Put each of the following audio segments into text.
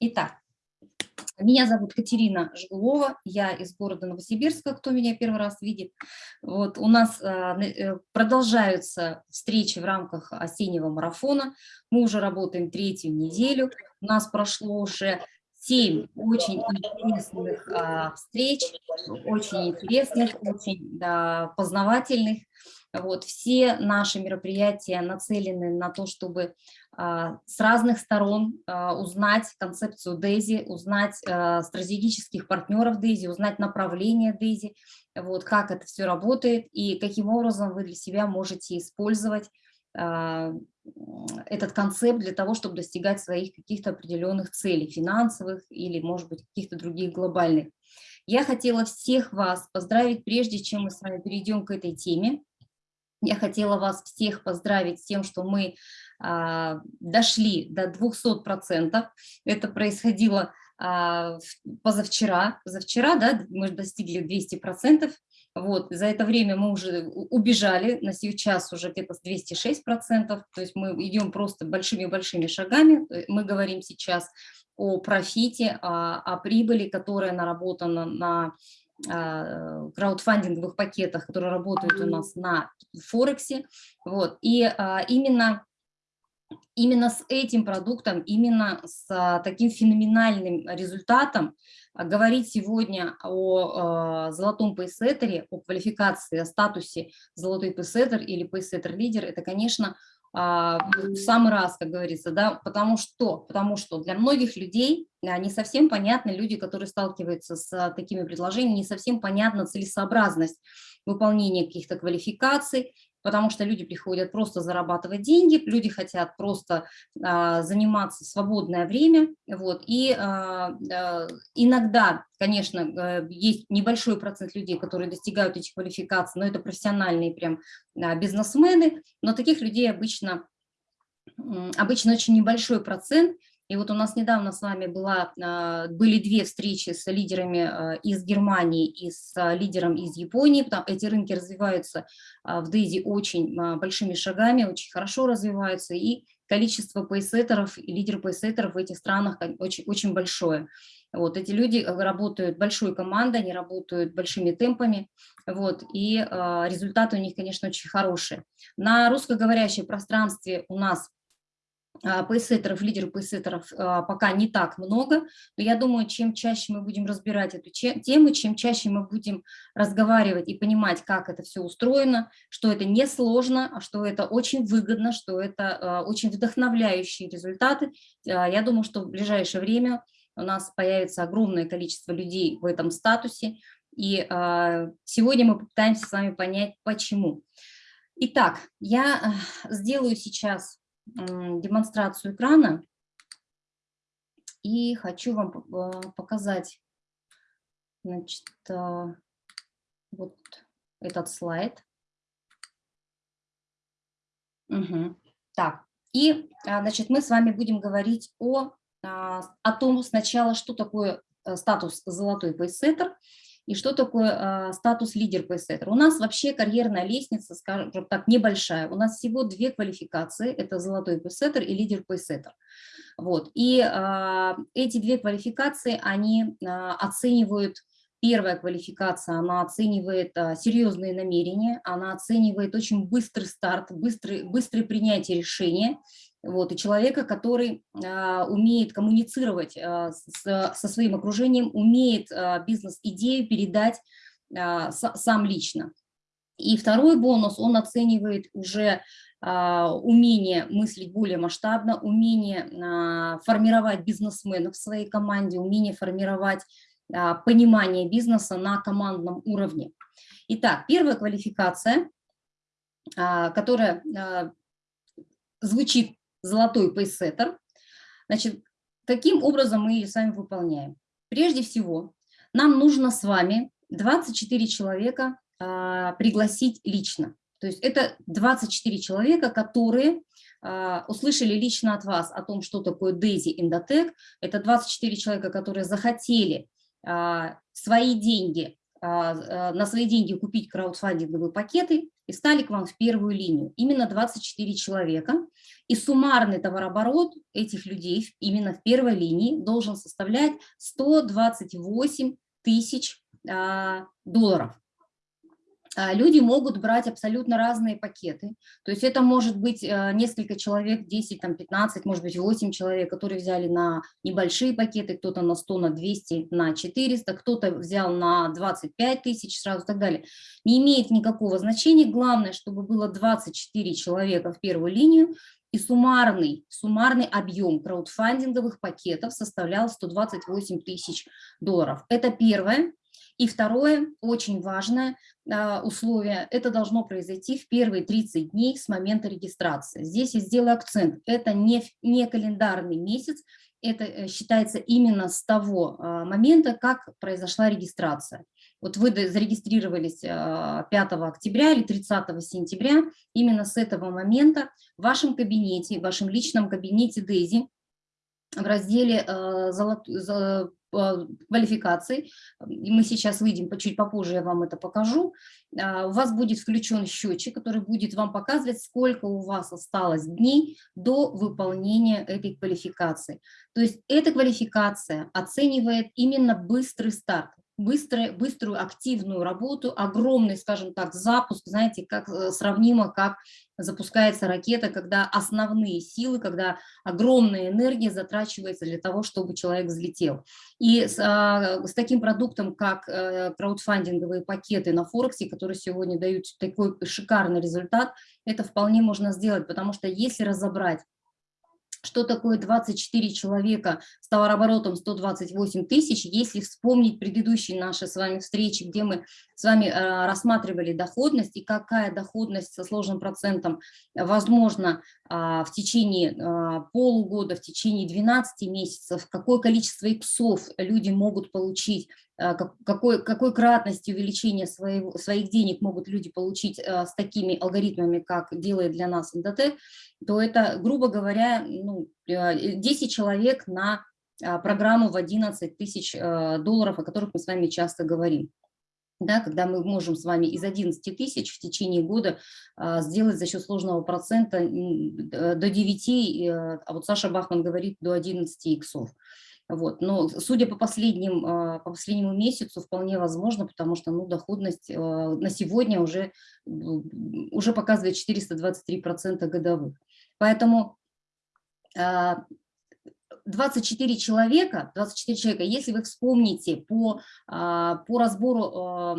Итак, меня зовут Катерина Жгулова, я из города Новосибирска, кто меня первый раз видит. Вот, у нас а, э, продолжаются встречи в рамках осеннего марафона. Мы уже работаем третью неделю. У нас прошло уже семь очень интересных а, встреч, очень интересных, очень да, познавательных. Вот, все наши мероприятия нацелены на то, чтобы а, с разных сторон а, узнать концепцию Дейзи, узнать а, стратегических партнеров Дейзи, узнать направление Дейзи, вот, как это все работает и каким образом вы для себя можете использовать этот концепт для того, чтобы достигать своих каких-то определенных целей, финансовых или, может быть, каких-то других глобальных. Я хотела всех вас поздравить, прежде чем мы с вами перейдем к этой теме. Я хотела вас всех поздравить с тем, что мы а, дошли до 200%. Это происходило а, позавчера. Позавчера да, мы достигли 200%. Вот, за это время мы уже убежали, на сейчас уже где-то 206%, то есть мы идем просто большими-большими шагами. Мы говорим сейчас о профите, о, о прибыли, которая наработана на а, краудфандинговых пакетах, которые работают у нас на Форексе. Вот. И а, именно, именно с этим продуктом, именно с а, таким феноменальным результатом говорить сегодня о золотом пейсеттере, о квалификации, о статусе золотой пейсеттер или пейсеттер лидер, это, конечно, в самый раз, как говорится, да, потому что, потому что для многих людей не совсем понятны люди, которые сталкиваются с такими предложениями, не совсем понятна целесообразность выполнения каких-то квалификаций, потому что люди приходят просто зарабатывать деньги, люди хотят просто а, заниматься в свободное время, вот, и а, а, иногда, конечно, э, есть небольшой процент людей, которые достигают этих квалификаций, но это профессиональные прям а, бизнесмены, но таких людей обычно, обычно очень небольшой процент, и вот у нас недавно с вами была, а, были две встречи с лидерами а, из Германии и с а, лидером из Японии. Потому эти рынки развиваются в Дейзи очень большими шагами, очень хорошо развиваются, и количество пейсеттеров и лидеров пейсеттеров в этих странах очень, очень большое. Вот, эти люди работают большой командой, они работают большими темпами, вот, и э, результаты у них, конечно, очень хорошие. На русскоговорящем пространстве у нас пейсеттеров, лидеров пейсеттеров а, пока не так много, но я думаю, чем чаще мы будем разбирать эту тему, чем чаще мы будем разговаривать и понимать, как это все устроено, что это не сложно, а что это очень выгодно, что это а, очень вдохновляющие результаты, я думаю, что в ближайшее время у нас появится огромное количество людей в этом статусе, и сегодня мы попытаемся с вами понять, почему. Итак, я сделаю сейчас демонстрацию экрана и хочу вам а, показать значит, а, вот этот слайд. Угу. Так, и а, значит, мы с вами будем говорить о, о том сначала, что такое э, статус «золотой пейсеттер», и что такое э, статус лидер пейсеттер. У нас вообще карьерная лестница, скажем так, небольшая. У нас всего две квалификации, это золотой пейсеттер и лидер пейсеттер. Вот. И э, эти две квалификации, они э, оценивают Первая квалификация, она оценивает а, серьезные намерения, она оценивает очень быстрый старт, быстрый, быстрое принятие решения, вот, и человека, который а, умеет коммуницировать а, с, со своим окружением, умеет а, бизнес-идею передать а, с, сам лично. И второй бонус, он оценивает уже а, умение мыслить более масштабно, умение а, формировать бизнесменов в своей команде, умение формировать а, понимание бизнеса на командном уровне. Итак, первая квалификация, а, которая а, звучит «золотой пейсеттер». Значит, каким образом мы ее с вами выполняем? Прежде всего, нам нужно с вами 24 человека пригласить лично. То есть это 24 человека, которые услышали лично от вас о том, что такое Daisy Indotech. Это 24 человека, которые захотели а, свои деньги, а, а, на свои деньги купить краудфандинговые пакеты, и стали к вам в первую линию. Именно 24 человека. И суммарный товарооборот этих людей именно в первой линии должен составлять 128 тысяч а, долларов. А, люди могут брать абсолютно разные пакеты. То есть это может быть э, несколько человек, 10, там, 15, может быть 8 человек, которые взяли на небольшие пакеты, кто-то на 100, на 200, на 400, кто-то взял на 25 тысяч сразу и так далее. Не имеет никакого значения. Главное, чтобы было 24 человека в первую линию, и суммарный, суммарный объем краудфандинговых пакетов составлял 128 тысяч долларов. Это первое. И второе, очень важное а, условие, это должно произойти в первые 30 дней с момента регистрации. Здесь я сделаю акцент, это не, не календарный месяц, это э, считается именно с того а, момента, как произошла регистрация. Вот вы зарегистрировались 5 а, октября или 30 сентября, именно с этого момента в вашем кабинете, в вашем личном кабинете Дейзи в разделе квалификации, мы сейчас выйдем чуть попозже, я вам это покажу, а, у вас будет включен счетчик, который будет вам показывать, сколько у вас осталось дней до выполнения этой квалификации. То есть эта квалификация оценивает именно быстрый старт быструю, быструю активную работу, огромный, скажем так, запуск, знаете, как э, сравнимо, как запускается ракета, когда основные силы, когда огромная энергия затрачивается для того, чтобы человек взлетел. И с, а, с таким продуктом, как а, краудфандинговые пакеты на Форексе, которые сегодня дают такой шикарный результат, это вполне можно сделать, потому что если разобрать что такое 24 человека с товарооборотом 128 тысяч, если вспомнить предыдущие наши с вами встречи, где мы с вами э, рассматривали доходность и какая доходность со сложным процентом возможно а, в течение а, полугода, в течение 12 месяцев, какое количество иксов люди могут получить, какой, какой кратности увеличения своего, своих денег могут люди получить с такими алгоритмами, как делает для нас НДТ, то это, грубо говоря, ну, 10 человек на программу в 11 тысяч долларов, о которых мы с вами часто говорим да, когда мы можем с вами из 11 тысяч в течение года сделать за счет сложного процента до 9, э, а вот Саша Бахман говорит до 11 иксов. Вот. Но судя по, последним, а, по последнему месяцу, вполне возможно, потому что ну, доходность а, на сегодня уже, уже показывает 423% годовых. Поэтому 24 человека, 24 человека, если вы вспомните по, а, по разбору а,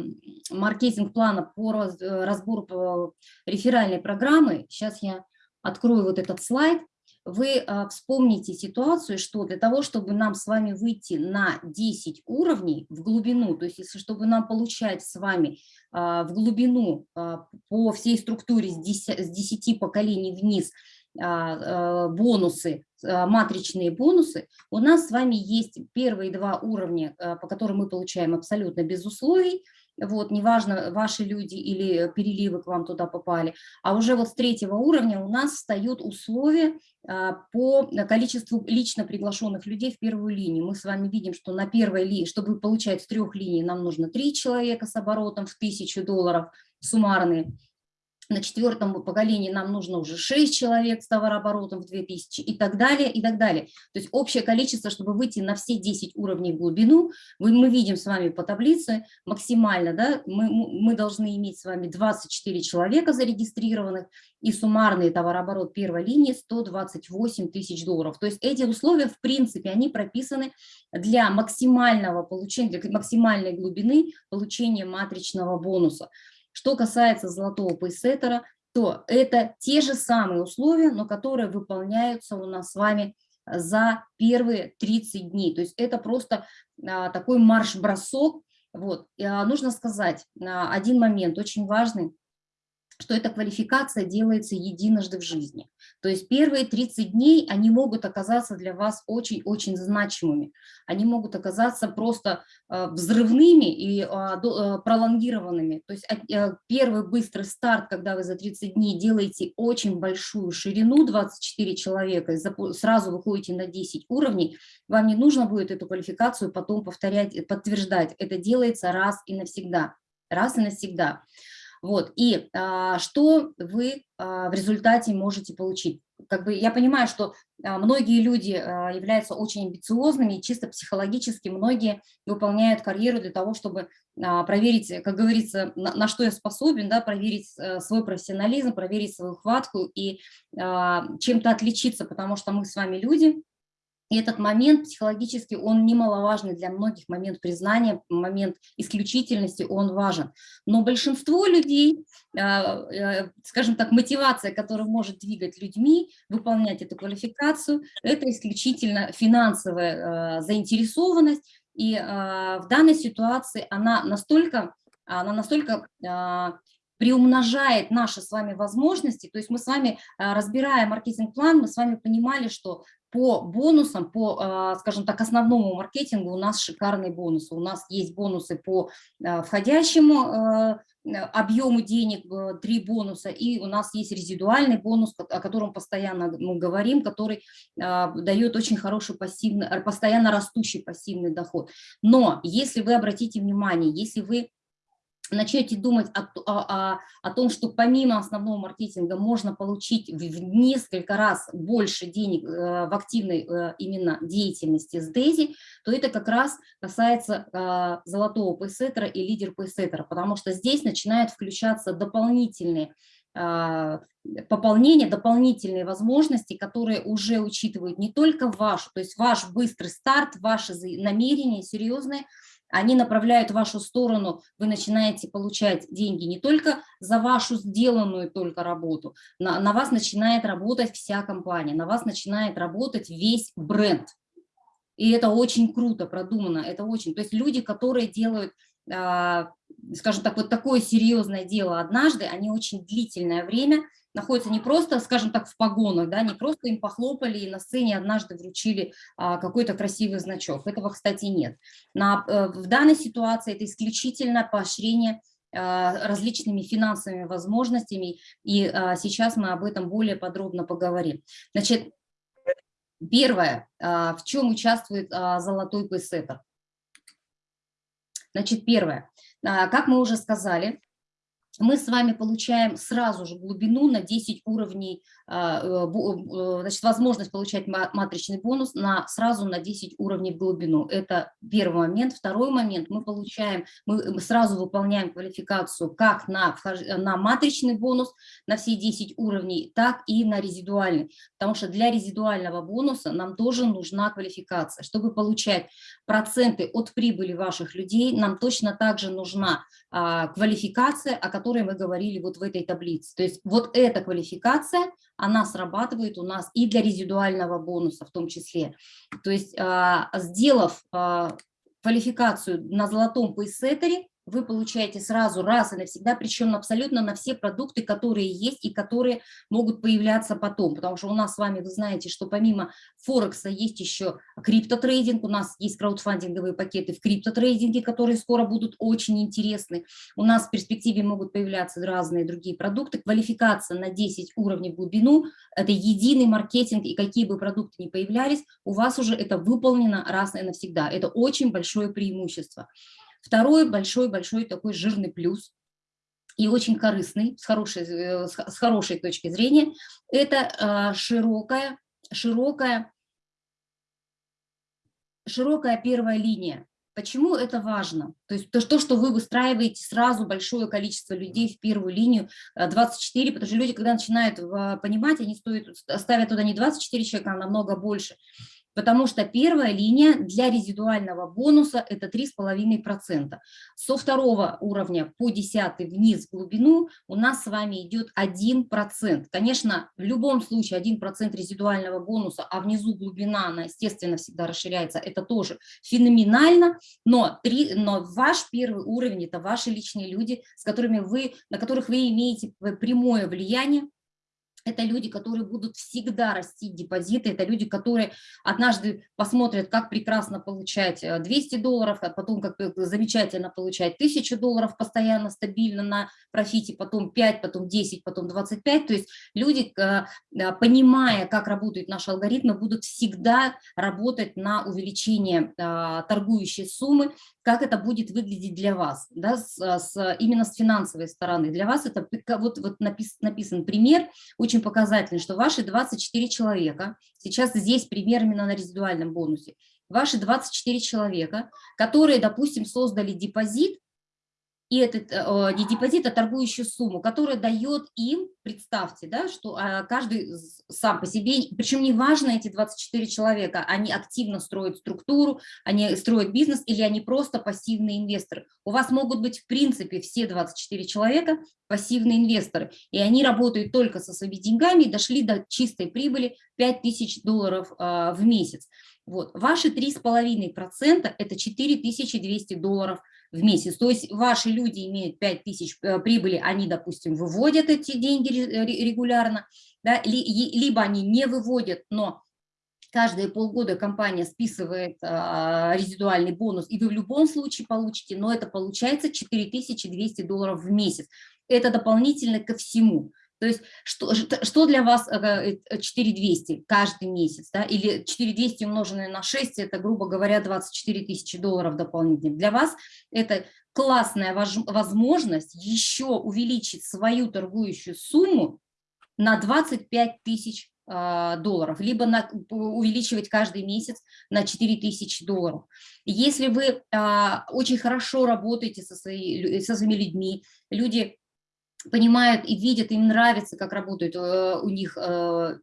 маркетинг-плана, по разбору реферальной программы, сейчас я открою вот этот слайд, вы а, вспомните ситуацию, что для того, чтобы нам с вами выйти на 10 уровней в глубину, то есть если чтобы нам получать с вами в глубину по всей структуре с 10, с 10 поколений вниз бонусы матричные бонусы, у нас с вами есть первые два уровня, по которым мы получаем абсолютно без условий, вот, неважно, ваши люди или переливы к вам туда попали, а уже вот с третьего уровня у нас встают условия а, по количеству лично приглашенных людей в первую линию. Мы с вами видим, что на первой линии, чтобы получать с трех линий, нам нужно три человека с оборотом в тысячу долларов суммарные, на четвертом поколении нам нужно уже 6 человек с товарооборотом в 2000 и так далее, и так далее. То есть общее количество, чтобы выйти на все 10 уровней в глубину, мы, мы видим с вами по таблице максимально, да, мы, мы должны иметь с вами 24 человека зарегистрированных и суммарный товарооборот первой линии 128 тысяч долларов. То есть эти условия, в принципе, они прописаны для максимального получения, для максимальной глубины получения матричного бонуса. Что касается золотого пейсеттера, то это те же самые условия, но которые выполняются у нас с вами за первые 30 дней. То есть это просто а, такой марш-бросок. Вот. А, нужно сказать а, один момент очень важный что эта квалификация делается единожды в жизни. То есть первые 30 дней они могут оказаться для вас очень-очень значимыми. Они могут оказаться просто э, взрывными и э, э, пролонгированными. То есть первый быстрый старт, когда вы за 30 дней делаете очень большую ширину, 24 человека, сразу выходите на 10 уровней, вам не нужно будет эту квалификацию потом повторять, подтверждать. Это делается раз и навсегда. Раз и навсегда. Вот, и а, что вы а, в результате можете получить? Как бы я понимаю, что а, многие люди а, являются очень амбициозными, и чисто психологически многие выполняют карьеру для того, чтобы а, проверить, как говорится, на, на что я способен, да, проверить а, свой профессионализм, проверить свою хватку и а, чем-то отличиться, потому что мы с вами люди, и этот момент психологически, он немаловажный для многих, момент признания, момент исключительности, он важен. Но большинство людей, а, э, скажем так, мотивация, которая может двигать людьми, выполнять эту квалификацию, это исключительно финансовая а, заинтересованность. И в данной ситуации она настолько, она настолько приумножает наши с вами возможности, то есть мы с вами, разбирая маркетинг-план, мы с вами понимали, что по бонусам, по, а, скажем так, основному маркетингу у нас шикарные бонусы. У нас есть бонусы по а, входящему а, объему денег, три бонуса, и у нас есть резидуальный бонус, о котором постоянно мы говорим, который дает очень хороший пассивный, постоянно растущий пассивный доход. Но если вы обратите внимание, если вы начнете думать о, о, о том, что помимо основного маркетинга можно получить в несколько раз больше денег э, в активной э, именно деятельности с Дейзи, то это как раз касается э, золотого пейсеттера и лидер пейсеттера, потому что здесь начинают включаться дополнительные пополнение, дополнительные возможности, которые уже учитывают не только ваш, то есть ваш быстрый старт, ваши намерения серьезные, они направляют в вашу сторону, вы начинаете получать деньги не только за вашу сделанную только работу, на, на вас начинает работать вся компания, на вас начинает работать весь бренд. И это очень круто продумано, это очень, то есть люди, которые делают а, скажем так, вот такое серьезное дело однажды, они очень длительное время находятся не просто, скажем так, в погонах, да, не просто им похлопали и на сцене однажды вручили а, какой-то красивый значок. Этого, кстати, нет. На, а, в данной ситуации это исключительно поощрение а, различными финансовыми возможностями, и а, сейчас мы об этом более подробно поговорим. Значит, первое, а, в чем участвует а, золотой пейсеттер. Значит, первое, а, как мы уже сказали, мы с вами получаем сразу же глубину на 10 уровней, а, э, э, значит, возможность получать матричный бонус на, сразу на 10 уровней в глубину. Это первый момент. Второй момент, мы получаем, мы сразу выполняем квалификацию как на, на матричный бонус на все 10 уровней, так и на резидуальный. Потому что для резидуального бонуса нам тоже нужна квалификация. Чтобы получать проценты от прибыли ваших людей, нам точно также нужна а, квалификация, о которой мы говорили вот в этой таблице. То есть вот эта квалификация, она срабатывает у нас и для резидуального бонуса в том числе. То есть а, сделав а, квалификацию на золотом пейсеттере, вы получаете сразу раз и навсегда, причем абсолютно на все продукты, которые есть и которые могут появляться потом. Потому что у нас с вами, вы знаете, что помимо Форекса есть еще криптотрейдинг, у нас есть краудфандинговые пакеты в криптотрейдинге, которые скоро будут очень интересны. У нас в перспективе могут появляться разные другие продукты. Квалификация на 10 уровней в глубину – это единый маркетинг, и какие бы продукты ни появлялись, у вас уже это выполнено раз и навсегда. Это очень большое преимущество. Второй большой-большой такой жирный плюс и очень корыстный, с хорошей, э, с хорошей точки зрения, это а, широкая, широкая, широкая первая линия. Почему это важно? То есть то, то, что вы выстраиваете сразу большое количество людей в первую линию, 24, потому что люди, когда начинают понимать, они стоят, ставят туда не 24 человека, а намного больше потому что первая линия для резидуального бонуса это 3,5%. Со второго уровня по 10 вниз в глубину у нас с вами идет 1%. Конечно, в любом случае 1% резидуального бонуса, а внизу глубина, она, естественно, всегда расширяется, это тоже феноменально, но, 3, но ваш первый уровень – это ваши личные люди, с которыми вы, на которых вы имеете прямое влияние, это люди, которые будут всегда расти депозиты, это люди, которые однажды посмотрят, как прекрасно получать 200 э, долларов, а потом как замечательно получать 1000 долларов постоянно, стабильно на профите, потом 5, потом 10, потом 25. То есть люди, э, э, понимая, как работают наши алгоритмы, будут всегда работать на увеличение торгующей суммы, как это будет выглядеть для вас, да, с, с, именно с финансовой стороны. Для вас это вот, вот напис, написан пример, очень показательный, что ваши 24 человека, сейчас здесь пример именно на резидуальном бонусе, ваши 24 человека, которые, допустим, создали депозит и этот э, депозит, а торгующую сумму, которая дает им, представьте, да, что э, каждый сам по себе, причем неважно эти 24 человека, они активно строят структуру, они строят бизнес или они просто пассивные инвесторы. У вас могут быть в принципе все 24 человека пассивные инвесторы, и они работают только со своими деньгами и дошли до чистой прибыли 5000 долларов э, в месяц. Вот. Ваши 3,5% это 4200 долларов в месяц. То есть ваши люди имеют 5 тысяч э, прибыли, они, допустим, выводят эти деньги регулярно, да, либо они не выводят, но каждые полгода компания списывает а, резидуальный бонус, и вы в любом случае получите, но это получается 4200 долларов в месяц. Это дополнительно ко всему. То есть что, что для вас 4200 э, каждый месяц, да, или 4200 умноженное на 6, это, грубо говоря, 24 тысячи долларов дополнительных. Для вас это классная возможность еще увеличить свою торгующую сумму на 25 тысяч а, долларов, либо на, увеличивать каждый месяц на 4 тысячи долларов. Если вы а, очень хорошо работаете со, своей, со своими людьми, люди понимают и видят, им нравится, как работают э, у них, э,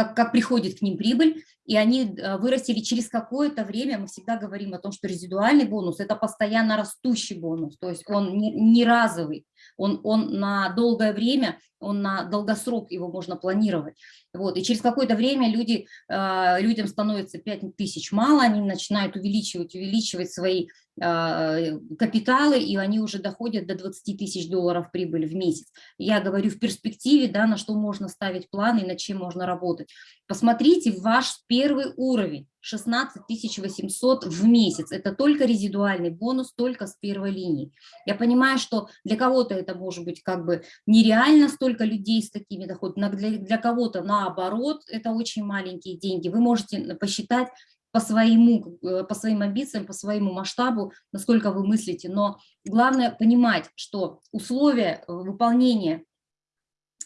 как, как приходит к ним прибыль, и они э, вырастили через какое-то время, мы всегда говорим о том, что резидуальный бонус – это постоянно растущий бонус, то есть он не, не разовый, он, он на долгое время, он на долгосрок его можно планировать. Вот, и через какое-то время люди, людям становится 5 тысяч мало, они начинают увеличивать, увеличивать свои а, капиталы, и они уже доходят до 20 тысяч долларов прибыли в месяц. Я говорю в перспективе, да, на что можно ставить планы и над чем можно работать. Посмотрите ваш первый уровень, 16 800 в месяц. Это только резидуальный бонус, только с первой линии. Я понимаю, что для кого-то это может быть как бы нереально, столько людей с такими доходами, для, для кого-то наоборот, это очень маленькие деньги. Вы можете посчитать, по, своему, по своим амбициям, по своему масштабу, насколько вы мыслите. Но главное понимать, что условия э, выполнения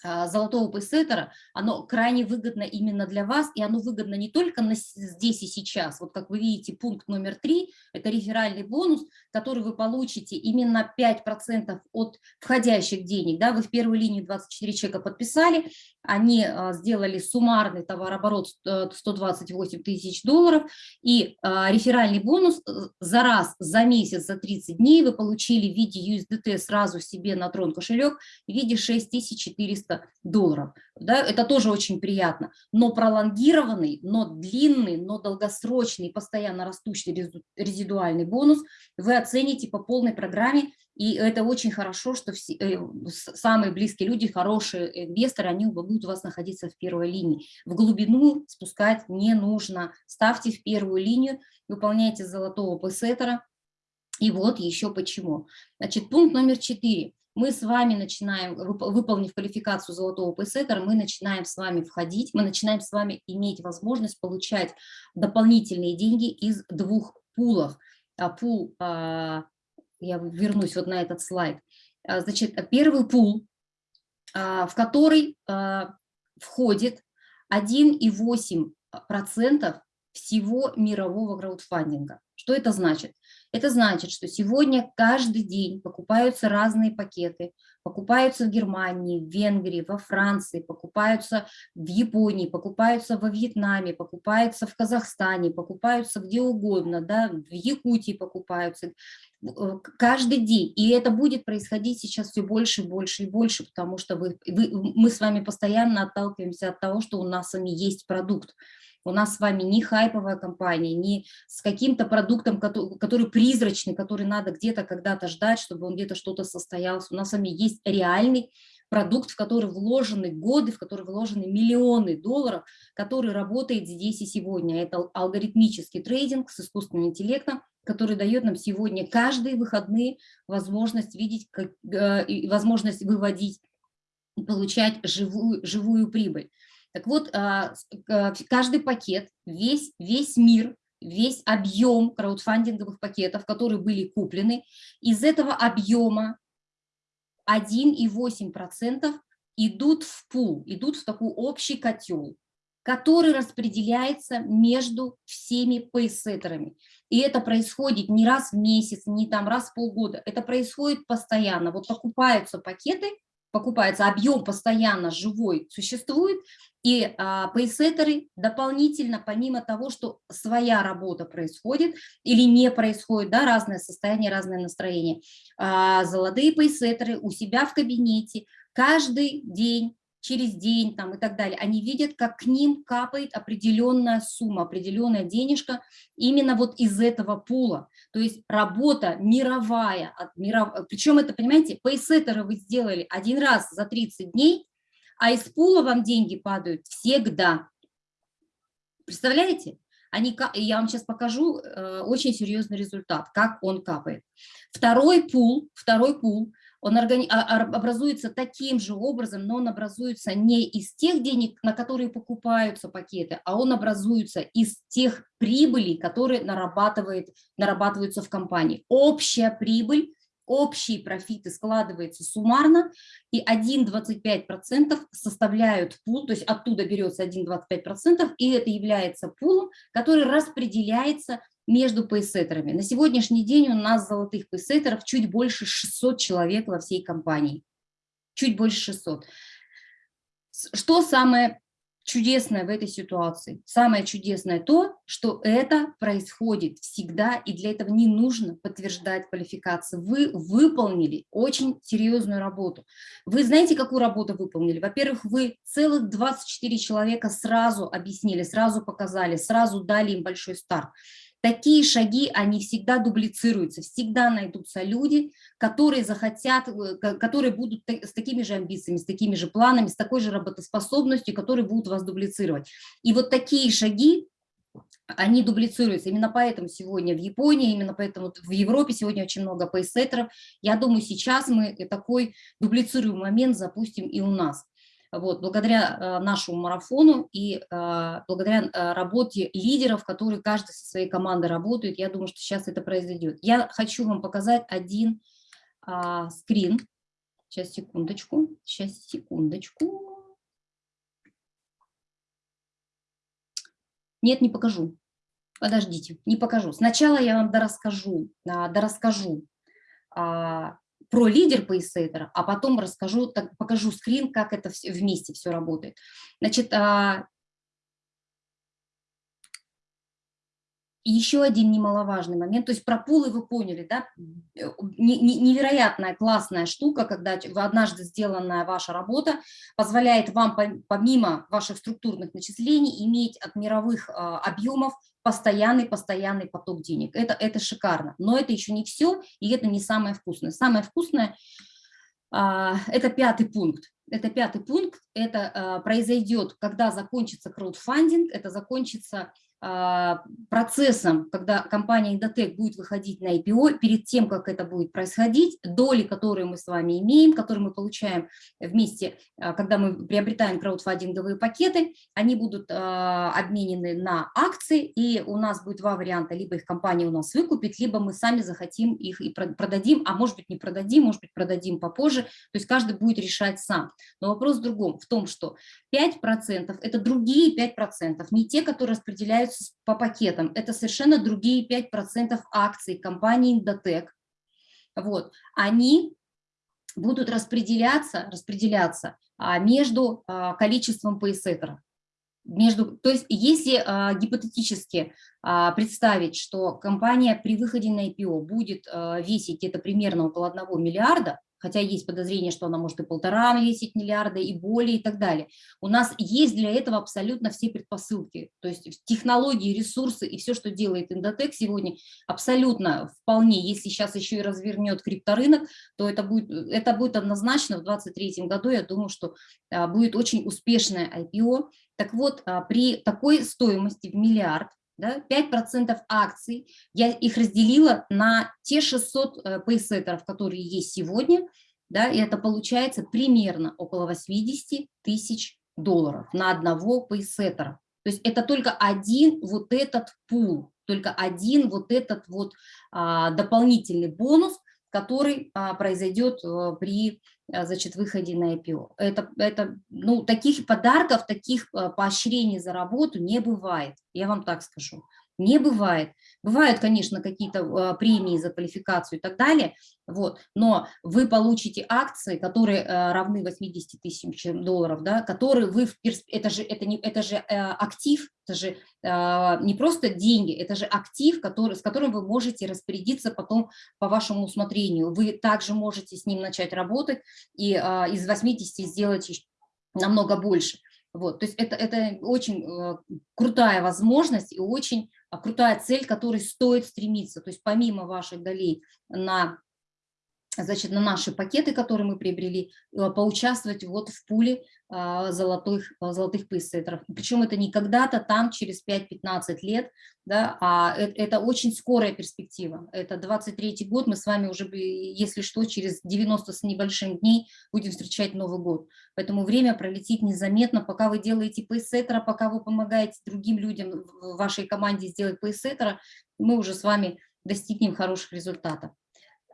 золотого пейсеттера, оно крайне выгодно именно для вас, и оно выгодно не только на здесь и сейчас. Вот как вы видите, пункт номер три – это реферальный бонус, который вы получите именно 5% от входящих денег. Да, вы в первую линию 24 чека подписали, они а, сделали суммарный товарооборот 128 тысяч долларов, и а, реферальный бонус э, за раз, за месяц, за 30 дней вы получили в виде USDT сразу себе на трон кошелек в виде 6400 300 долларов. Да, это тоже очень приятно. Но пролонгированный, но длинный, но долгосрочный, постоянно растущий резидуальный бонус вы оцените по полной программе. И это очень хорошо, что все, э, самые близкие люди, хорошие инвесторы, они будут у вас находиться в первой линии. В глубину спускать не нужно. Ставьте в первую линию, выполняйте золотого пейсеттера. И вот еще почему. Значит, пункт номер четыре мы с вами начинаем, выполнив квалификацию золотого пейсеттера, мы начинаем с вами входить, мы начинаем с вами иметь возможность получать дополнительные деньги из двух пулов. А, пул, а, я вернусь вот на этот слайд. А, значит, первый пул, в который входит 1,8% всего мирового краудфандинга. Что это значит? Это значит, что сегодня каждый день покупаются разные пакеты, покупаются в Германии, в Венгрии, во Франции, покупаются в Японии, покупаются во Вьетнаме, покупаются в Казахстане, покупаются где угодно, да, в Якутии покупаются, каждый день. И это будет происходить сейчас все больше, больше и больше, потому что вы, вы, мы с вами постоянно отталкиваемся от того, что у нас с вами есть продукт. У нас с вами не хайповая компания, не с каким-то продуктом, который, который призрачный, который надо где-то когда-то ждать, чтобы он где-то что-то состоялось. У нас с вами есть реальный продукт, в который вложены годы, в который вложены миллионы долларов, который работает здесь и сегодня. Это алгоритмический трейдинг с искусственным интеллектом, который дает нам сегодня каждые выходные возможность видеть, как, э, возможность выводить получать живую, живую прибыль. Так вот, а, каждый пакет, весь, весь мир, весь объем краудфандинговых пакетов, которые были куплены, из этого объема 1,8% идут в пул, идут в такой общий котел, который распределяется между всеми пейсеттерами. И это происходит не раз в месяц, не там раз в полгода, это происходит постоянно. Вот покупаются пакеты, покупается, объем постоянно живой существует, и а, пейсеттеры дополнительно, помимо того, что своя работа происходит или не происходит, да, разное состояние, разное настроение, а, золотые пейсеттеры у себя в кабинете каждый день через день там, и так далее, они видят, как к ним капает определенная сумма, определенная денежка именно вот из этого пула. То есть работа мировая, от миров... причем это, понимаете, пейсеттеры вы сделали один раз за 30 дней, а из пула вам деньги падают всегда. Представляете? Они, я вам сейчас покажу э, очень серьезный результат, как он капает. Второй пул, второй пул он органи... А, образуется таким же образом, но он образуется не из тех денег, на которые покупаются пакеты, а он образуется из тех прибылей, которые нарабатывает, нарабатываются в компании. Общая прибыль, общие профиты складываются суммарно, и 1,25% составляют пул, то есть оттуда берется 1,25%, и это является пулом, который распределяется между пейсеттерами. На сегодняшний день у нас золотых пейсеттеров чуть больше 600 человек во всей компании. Чуть больше 600. Что самое чудесное в этой ситуации? Самое чудесное то, что это происходит всегда, и для этого не нужно подтверждать квалификацию. Вы выполнили очень серьезную работу. Вы знаете, какую работу выполнили? Во-первых, вы целых 24 человека сразу объяснили, сразу показали, сразу дали им большой старт. Такие шаги, они всегда дублицируются, всегда найдутся люди, которые захотят, э, которые будут с такими же амбициями, с такими же планами, с такой же работоспособностью, которые будут вас дублицировать. И вот такие шаги, они дублицируются. Именно поэтому сегодня в Японии, именно поэтому в Европе сегодня очень много пейсеттеров. Я думаю, сейчас мы такой дублицируемый момент запустим и у нас. Вот, благодаря э, нашему марафону и э, благодаря э, работе лидеров, которые каждый со своей командой работают, я думаю, что сейчас это произойдет. Я хочу вам показать один а, скрин. Сейчас, секундочку. Сейчас, секундочку. Нет, не покажу. Подождите, не покажу. Сначала я вам дорасскажу, а, дорасскажу а, про лидер пейсейтера, а потом расскажу, так, покажу скрин, как это все, вместе все работает. Значит, а, еще один немаловажный момент, то есть про пулы вы поняли, да, невероятная классная штука, когда однажды сделанная ваша работа позволяет вам помимо ваших структурных начислений иметь от мировых а, объемов постоянный-постоянный поток денег. Это, это шикарно, но это еще не все, и это не самое вкусное. Самое вкусное а, – это пятый пункт. Это пятый пункт, это а, произойдет, когда закончится краудфандинг, это закончится процессом, когда компания Indotech будет выходить на IPO, перед тем, как это будет происходить, доли, которые мы с вами имеем, которые мы получаем вместе, а, когда мы приобретаем краудфандинговые пакеты, они будут а, обменены на акции, и у нас будет два варианта, либо их компания у нас выкупит, либо мы сами захотим их и продадим, а может быть не продадим, может быть продадим попозже, то есть каждый будет решать сам. Но вопрос в другом, в том, что 5% это другие 5%, не те, которые распределяются по пакетам. Это совершенно другие 5% акций компании Indotech. Вот. Они будут распределяться, распределяться а, между а, количеством пейсеттеров. Между, то есть если а, гипотетически а, представить, что компания при выходе на IPO будет а, весить где-то примерно около 1 миллиарда, хотя есть подозрение, что она может и полтора весить миллиарда, и более, и так далее. У нас есть для этого абсолютно все предпосылки, то есть технологии, ресурсы и все, что делает Индотек сегодня, абсолютно вполне, если сейчас еще и развернет крипторынок, то это будет, это будет однозначно в 2023 году, я думаю, что а, будет очень успешное IPO. Так вот, а, при такой стоимости в миллиард, да, 5% акций, я их разделила на те 600 э, пейсеттеров, которые есть сегодня, да, и это получается примерно около 80 тысяч долларов на одного пейсеттера. То есть это только один вот этот пул, только один вот этот вот а, дополнительный бонус, который а, произойдет а, при а, значит, выходе на IPO. Это, это, ну, таких подарков, таких поощрений за работу не бывает, я вам так скажу. Не бывает. Бывают, конечно, какие-то а, премии за квалификацию и так далее, вот, но вы получите акции, которые а, равны 80 тысячам долларов, да, которые вы, в персп... это же, это не, это же а, актив, это же а, не просто деньги, это же актив, который, с которым вы можете распорядиться потом по вашему усмотрению. Вы также можете с ним начать работать и а, из 80 сделать намного больше. Вот, то есть это, это очень э, крутая возможность и очень крутая цель, к которой стоит стремиться. То есть помимо ваших долей на значит, на наши пакеты, которые мы приобрели, э, поучаствовать вот в пуле а, золотых, а, золотых пейсеттеров. Причем это не когда-то там через 5-15 лет, да, а это, это очень скорая перспектива. Это 23 год, мы с вами уже, если что, через 90 с небольшим дней будем встречать Новый год. Поэтому время пролетит незаметно, пока вы делаете пейсеттера, пока вы помогаете другим людям в вашей команде сделать пейсеттера, мы уже с вами достигнем хороших результатов.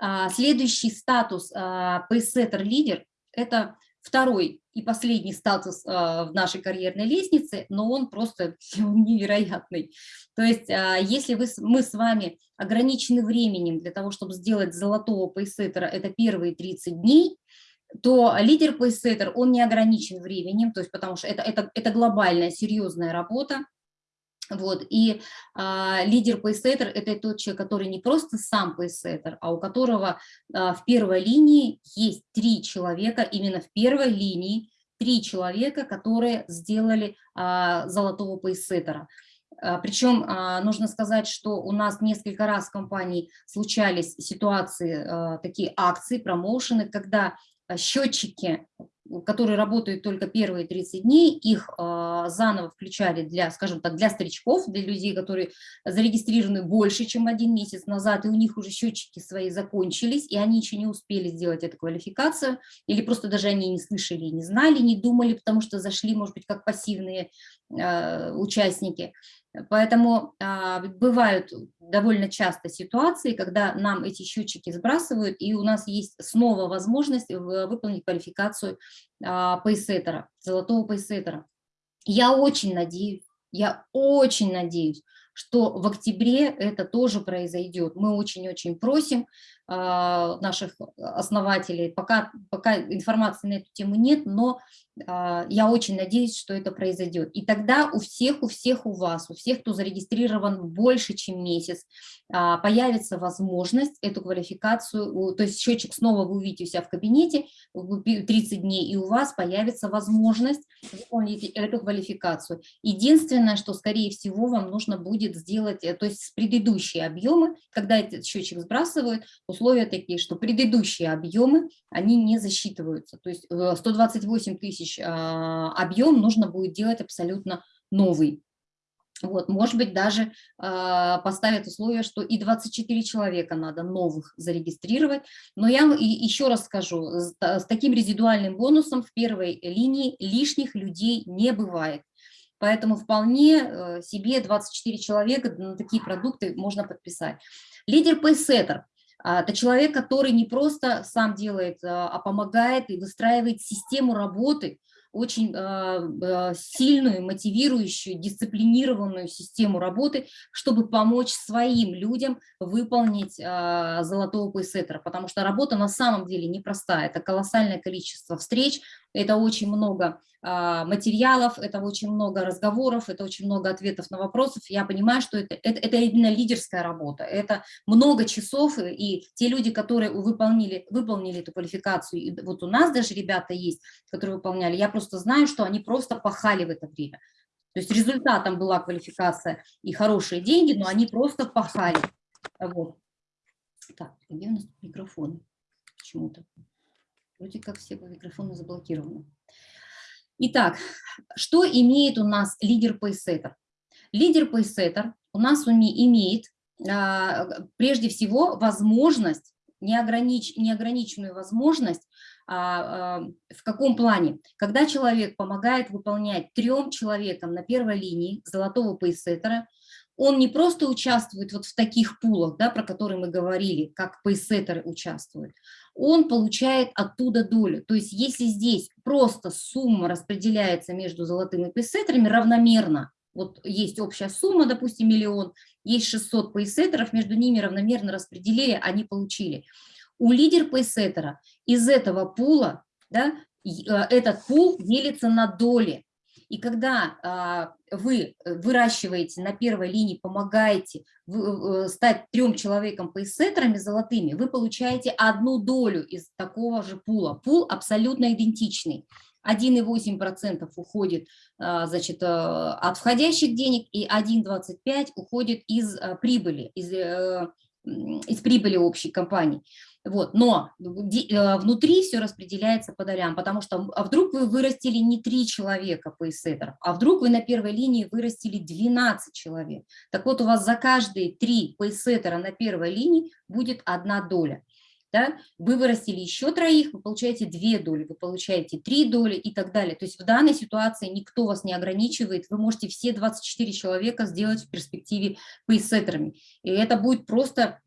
А, следующий статус пейсеттер лидер – это второй и последний статус а, в нашей карьерной лестнице, но он просто невероятный. То есть а, если вы, мы с вами ограничены временем для того, чтобы сделать золотого пейсеттера, это первые 30 дней, то лидер пейсеттер, он не ограничен временем, то есть потому что это, это, это глобальная серьезная работа, вот, и а, лидер пейсеттер – это тот человек, который не просто сам пейсеттер, а у которого а, в первой линии есть три человека, именно в первой линии три человека, которые сделали а, золотого пейсеттера. Причем нужно сказать, что у нас несколько раз в компании случались ситуации, такие акции, промоушены, когда счетчики которые работают только первые 30 дней, их э, заново включали для, скажем так, для старичков, для людей, которые зарегистрированы больше, чем один месяц назад, и у них уже счетчики свои закончились, и они еще не успели сделать эту квалификацию, или просто даже они не слышали, не знали, не думали, потому что зашли, может быть, как пассивные э, участники. Поэтому а, бывают довольно часто ситуации, когда нам эти счетчики сбрасывают, и у нас есть снова возможность выполнить квалификацию а, пейсеттера, золотого пейсеттера. Я очень надеюсь, я очень надеюсь, что в октябре это тоже произойдет. Мы очень-очень просим наших основателей, пока, пока информации на эту тему нет, но а, я очень надеюсь, что это произойдет. И тогда у всех, у всех у вас, у всех, кто зарегистрирован больше, чем месяц, а, появится возможность эту квалификацию, то есть счетчик снова вы увидите у себя в кабинете 30 дней, и у вас появится возможность выполнить эту квалификацию. Единственное, что, скорее всего, вам нужно будет сделать, э, то есть предыдущие объемы, когда этот счетчик сбрасывают, условия такие, что предыдущие объемы, они не засчитываются. То есть 128 э, тысяч а, объем нужно будет делать абсолютно новый. Вот, может быть, даже э, поставят условие, что и 24 человека надо новых зарегистрировать. Но я и, еще раз скажу, с, с таким резидуальным бонусом в первой линии лишних людей не бывает. Поэтому вполне э, себе 24 человека на такие продукты можно подписать. Лидер а, это человек, который не просто сам делает, а, а помогает и выстраивает систему работы, очень а, сильную, мотивирующую, дисциплинированную систему работы, чтобы помочь своим людям выполнить золотого пейсеттера, потому что работа на самом деле непростая, это колоссальное количество встреч, это очень много а, материалов, это очень много разговоров, это очень много ответов на вопросы. Я понимаю, что это, это, это именно лидерская работа, это много часов, и те люди, которые выполнили, выполнили эту квалификацию, и вот у нас даже ребята есть, которые выполняли, я просто знаю, что они просто пахали в это время. То есть результатом была квалификация и хорошие деньги, но они просто пахали. Вот. Так, где у нас микрофон? Почему-то. Вроде как все микрофоны заблокированы. Итак, что имеет у нас лидер пейсеттер? Лидер пейсеттер у нас имеет а, прежде всего возможность, неогранич, неограниченную возможность а, а, в каком плане? Когда человек помогает выполнять трем человекам на первой линии золотого пейсеттера, он не просто участвует вот в таких пулах, да, про которые мы говорили, как пейсеттеры участвуют, он получает оттуда долю. То есть если здесь просто сумма распределяется между золотыми пейсеттерами равномерно, вот есть общая сумма, допустим, миллион, есть 600 пейсеттеров, между ними равномерно распределили, они получили. У лидер пейсеттера из этого пула, да, э, этот пул делится на доли. И когда а, вы э, выращиваете на первой линии, помогаете э, стать трем человеком пейсеттерами золотыми, вы получаете одну долю из такого же пула. Пул абсолютно идентичный. 1,8% уходит а, значит, от входящих денег и 1,25% уходит из прибыли, из, из прибыли общей компании. Вот, но э, внутри все распределяется по долям, потому что а вдруг вы вырастили не три человека эссетерам, а вдруг вы на первой линии вырастили 12 человек. Так вот, у вас за каждые три пейсеттера на первой линии будет одна доля. Да? Вы вырастили еще троих, вы получаете две доли, вы получаете три доли и так далее. То есть в данной ситуации никто вас не ограничивает, вы можете все 24 человека сделать в перспективе пейсеттерами. И это будет просто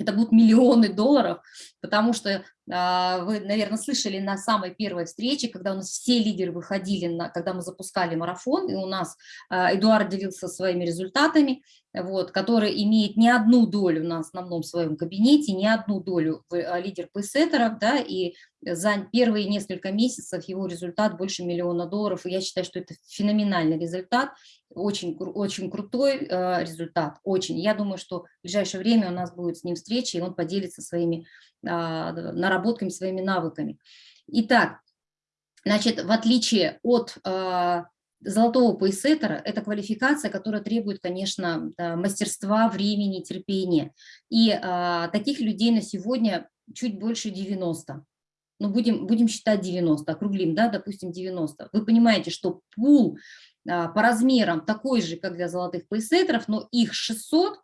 это будут миллионы долларов, потому что вы, наверное, слышали на самой первой встрече, когда у нас все лидеры выходили, на, когда мы запускали марафон, и у нас а, Эдуард делился своими результатами, вот, который имеет не одну долю на основном своем кабинете, не одну долю а, лидер пейсеттеров, да, и за первые несколько месяцев его результат больше миллиона долларов, и я считаю, что это феноменальный результат, очень, очень крутой результат, очень. Я думаю, что в ближайшее время у нас будет с ним встреча, и он поделится своими а, наработками, своими навыками. Итак, значит, в отличие от а, золотого пейсеттера, это квалификация, которая требует, конечно, мастерства, времени, терпения. И а, таких людей на сегодня чуть больше 90 ну, будем, будем считать 90, округлим, да, допустим, 90. Вы понимаете, что пул по размерам такой же, как для золотых пейсеттеров, но их 600,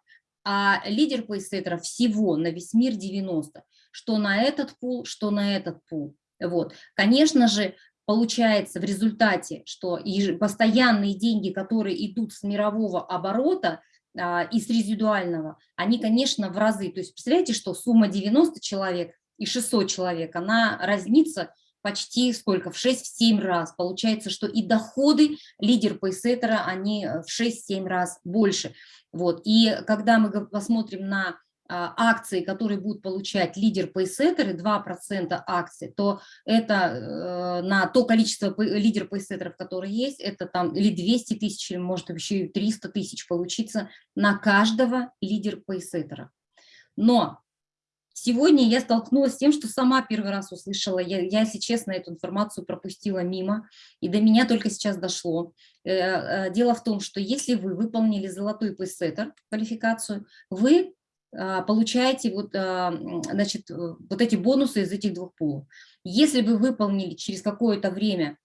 а лидер пейсеттеров всего на весь мир 90 что на этот пул, что на этот пул. Вот. Конечно же, получается в результате, что постоянные деньги, которые идут с мирового оборота а, и с резидуального, они, конечно, в разы. То есть представляете, что сумма 90 человек и 600 человек, она разнится почти сколько, в 6-7 раз. Получается, что и доходы лидер пейсеттера, они в 6-7 раз больше. Вот. И когда мы посмотрим на а, акции, которые будут получать лидер пейсеттеры, 2% акций, то это э, на то количество лидер пейсеттеров, которые есть, это там или 200 тысяч, или может еще и 300 тысяч получиться на каждого лидер пейсеттера. Но сегодня я столкнулась с тем, что сама первый раз услышала, я, я если честно, эту информацию пропустила мимо, и до меня только сейчас дошло. Э, э, дело в том, что если вы выполнили золотой пейсеттер квалификацию, вы получаете вот, а, значит, э, вот эти бонусы из этих двух пулов. Если вы выполнили через какое-то время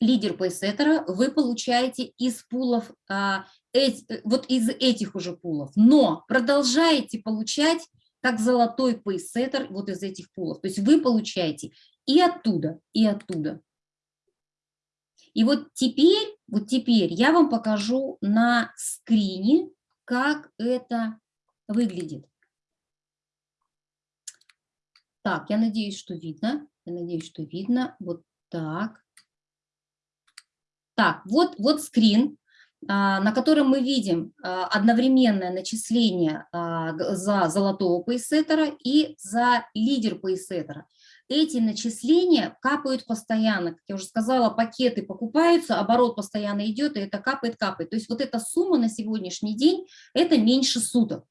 лидер пейсеттера, вы получаете из пулов, а, э, вот из этих уже пулов, но продолжаете получать как золотой пейсеттер вот из этих пулов. То есть вы получаете и оттуда, и оттуда. И вот теперь, вот теперь я вам покажу на скрине, как это выглядит. Так, я надеюсь, что видно. Я надеюсь, что видно. Вот так. Так, вот, вот скрин, а, на котором мы видим а, одновременное начисление а, за золотого пейсеттера и за лидер пейсеттера. эти начисления капают постоянно. Как я уже сказала, пакеты покупаются, оборот постоянно идет, и это капает, капает. То есть вот эта сумма на сегодняшний день – это меньше суток.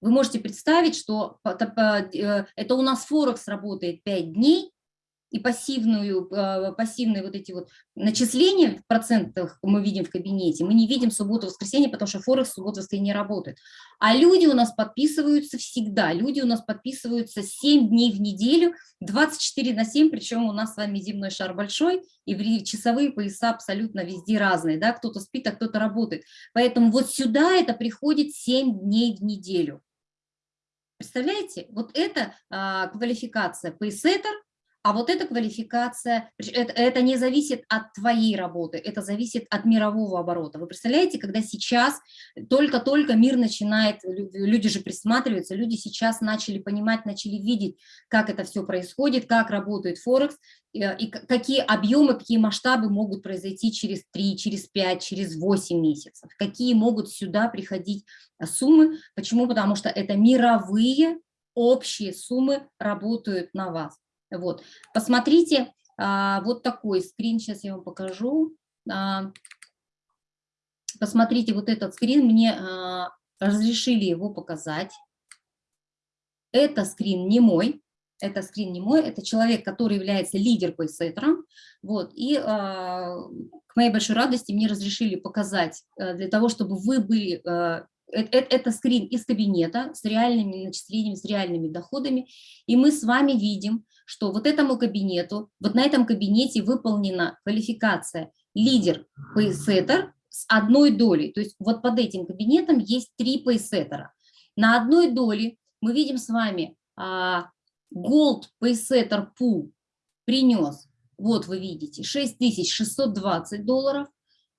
Вы можете представить, что э, это у нас Форекс работает 5 дней, и пассивную, э, пассивные вот эти вот начисления в процентах мы видим в кабинете, мы не видим субботу, воскресенье, потому что Форекс субботу, воскресенье не работает. А люди у нас подписываются всегда, люди у нас подписываются 7 дней в неделю, 24 на 7, причем у нас с вами земной шар большой, и часовые пояса абсолютно везде разные, да, кто-то спит, а кто-то работает. Поэтому вот сюда это приходит 7 дней в неделю. Представляете, вот это а, квалификация пейсеттер, а вот эта квалификация, это, это не зависит от твоей работы, это зависит от мирового оборота. Вы представляете, когда сейчас только-только мир начинает, люди же присматриваются, люди сейчас начали понимать, начали видеть, как это все происходит, как работает Форекс, э, и какие объемы, какие масштабы могут произойти через 3, через 5, через 8 месяцев, какие могут сюда приходить э, суммы. Почему? Потому что это мировые общие суммы работают на вас. Вот. Посмотрите, а, вот такой скрин, сейчас я вам покажу. А, посмотрите, вот этот скрин, мне а, разрешили его показать. Это скрин не мой, это скрин не мой, это человек, который является лидер пейсеттером. Вот, и э, к моей большой радости мне разрешили показать э, для того, чтобы вы были... Э, это, это скрин из кабинета с реальными начислениями, с реальными доходами. И мы с вами видим, что вот этому кабинету, вот на этом кабинете выполнена квалификация лидер пейсеттер с одной долей. То есть вот под этим кабинетом есть три пейсеттера. На одной доле мы видим с вами а, Gold Paysetter Pool принес, вот вы видите, 6620 долларов.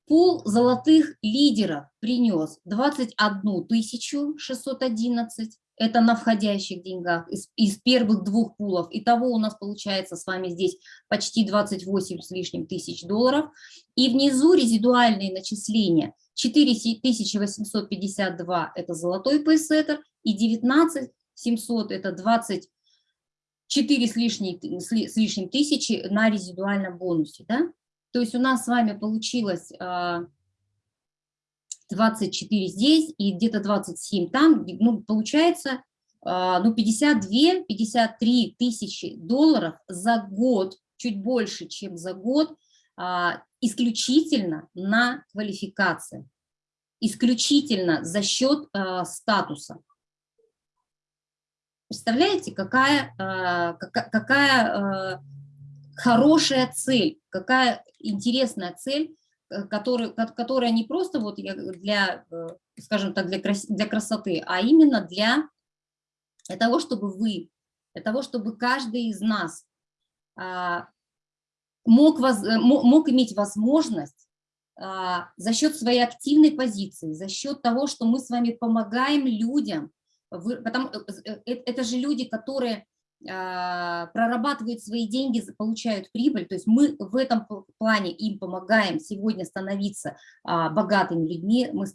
Пул золотых лидеров принес 21 611 это на входящих деньгах из, из первых двух пулов. Итого у нас получается с вами здесь почти 28 с лишним тысяч долларов. И внизу резидуальные начисления 4852 это золотой пейсеттер и 19700 это 24 с, лишней, с лишним тысячи на резидуальном бонусе. Да? То есть у нас с вами получилось а, 24 здесь и где-то 27 там, ну, получается, а, ну, 52-53 тысячи долларов за год, чуть больше, чем за год, а, исключительно на квалификации, исключительно за счет а, статуса. Представляете, какая, какая хорошая цель, какая интересная цель Э, который, которая не просто вот для, э, скажем так, для, крас, для красоты, а именно для, для того, чтобы вы, для того, чтобы каждый из нас а, мог, воз, э, мог иметь возможность а, за счет своей активной позиции, за счет того, что мы с вами помогаем людям, вы, потому, это же люди, которые прорабатывают свои деньги, получают прибыль, то есть мы в этом плане им помогаем сегодня становиться а, богатыми людьми, мы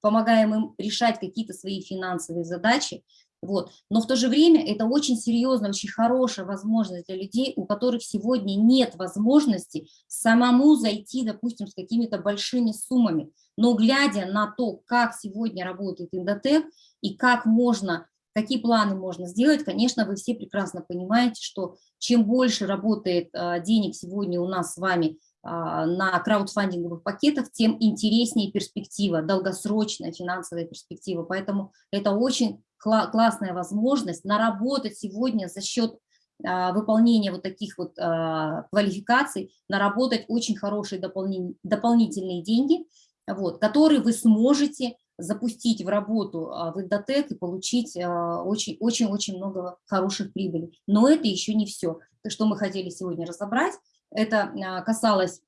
помогаем им решать какие-то свои финансовые задачи, вот. Но в то же время это очень серьезная, очень хорошая возможность для людей, у которых сегодня нет возможности самому зайти, допустим, с какими-то большими суммами. Но глядя на то, как сегодня работает Индотек и как можно Какие планы можно сделать? Конечно, вы все прекрасно понимаете, что чем больше работает а, денег сегодня у нас с вами а, на краудфандинговых пакетах, тем интереснее перспектива, долгосрочная финансовая перспектива. Поэтому это очень классная возможность наработать сегодня за счет а, выполнения вот таких вот квалификаций, наработать очень хорошие дополнительные деньги, вот, которые вы сможете запустить в работу а, в Индотек и получить очень-очень-очень много хороших прибылей. Но это еще не все, что мы хотели сегодня разобрать. Это а, касалось,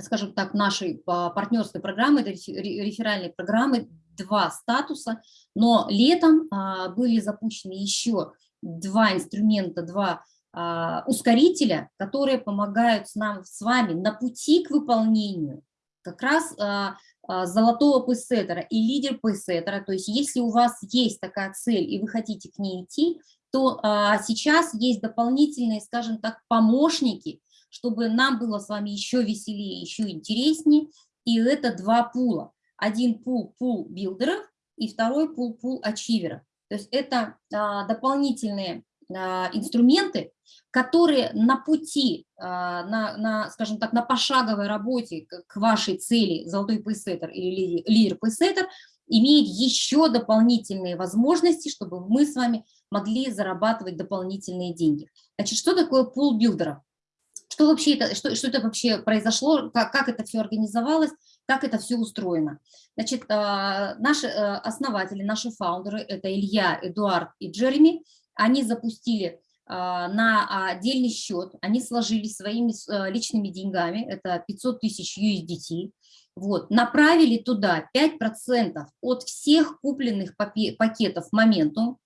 скажем так, нашей а, партнерской программы, реферальной программы, два статуса, но летом были запущены еще два инструмента, два ускорителя, которые помогают нам с вами на пути к выполнению как раз а, золотого pacesetter а и лидер pacesetter а, то есть если у вас есть такая цель и вы хотите к ней идти, то а, сейчас есть дополнительные, скажем так, помощники, чтобы нам было с вами еще веселее, еще интереснее. И это два пула. Один пул – пул builder ов, и второй пул – пул achiever ов. То есть это а, дополнительные а, инструменты, которые на пути, а, на, на, скажем так, на пошаговой работе к вашей цели золотой pacesetter или лидер pacesetter имеет еще дополнительные возможности, чтобы мы с вами могли зарабатывать дополнительные деньги. Значит, что такое пул билдеров? Что вообще это, что, что это вообще произошло, как, как это все организовалось, как это все устроено. Значит, а, наши э, основатели, наши фаундеры, это Илья, Эдуард и Джереми, они запустили а, на отдельный счет, они сложили своими э, личными деньгами, это 500 тысяч USDT, вот, направили туда 5% от всех купленных пакетов моментум,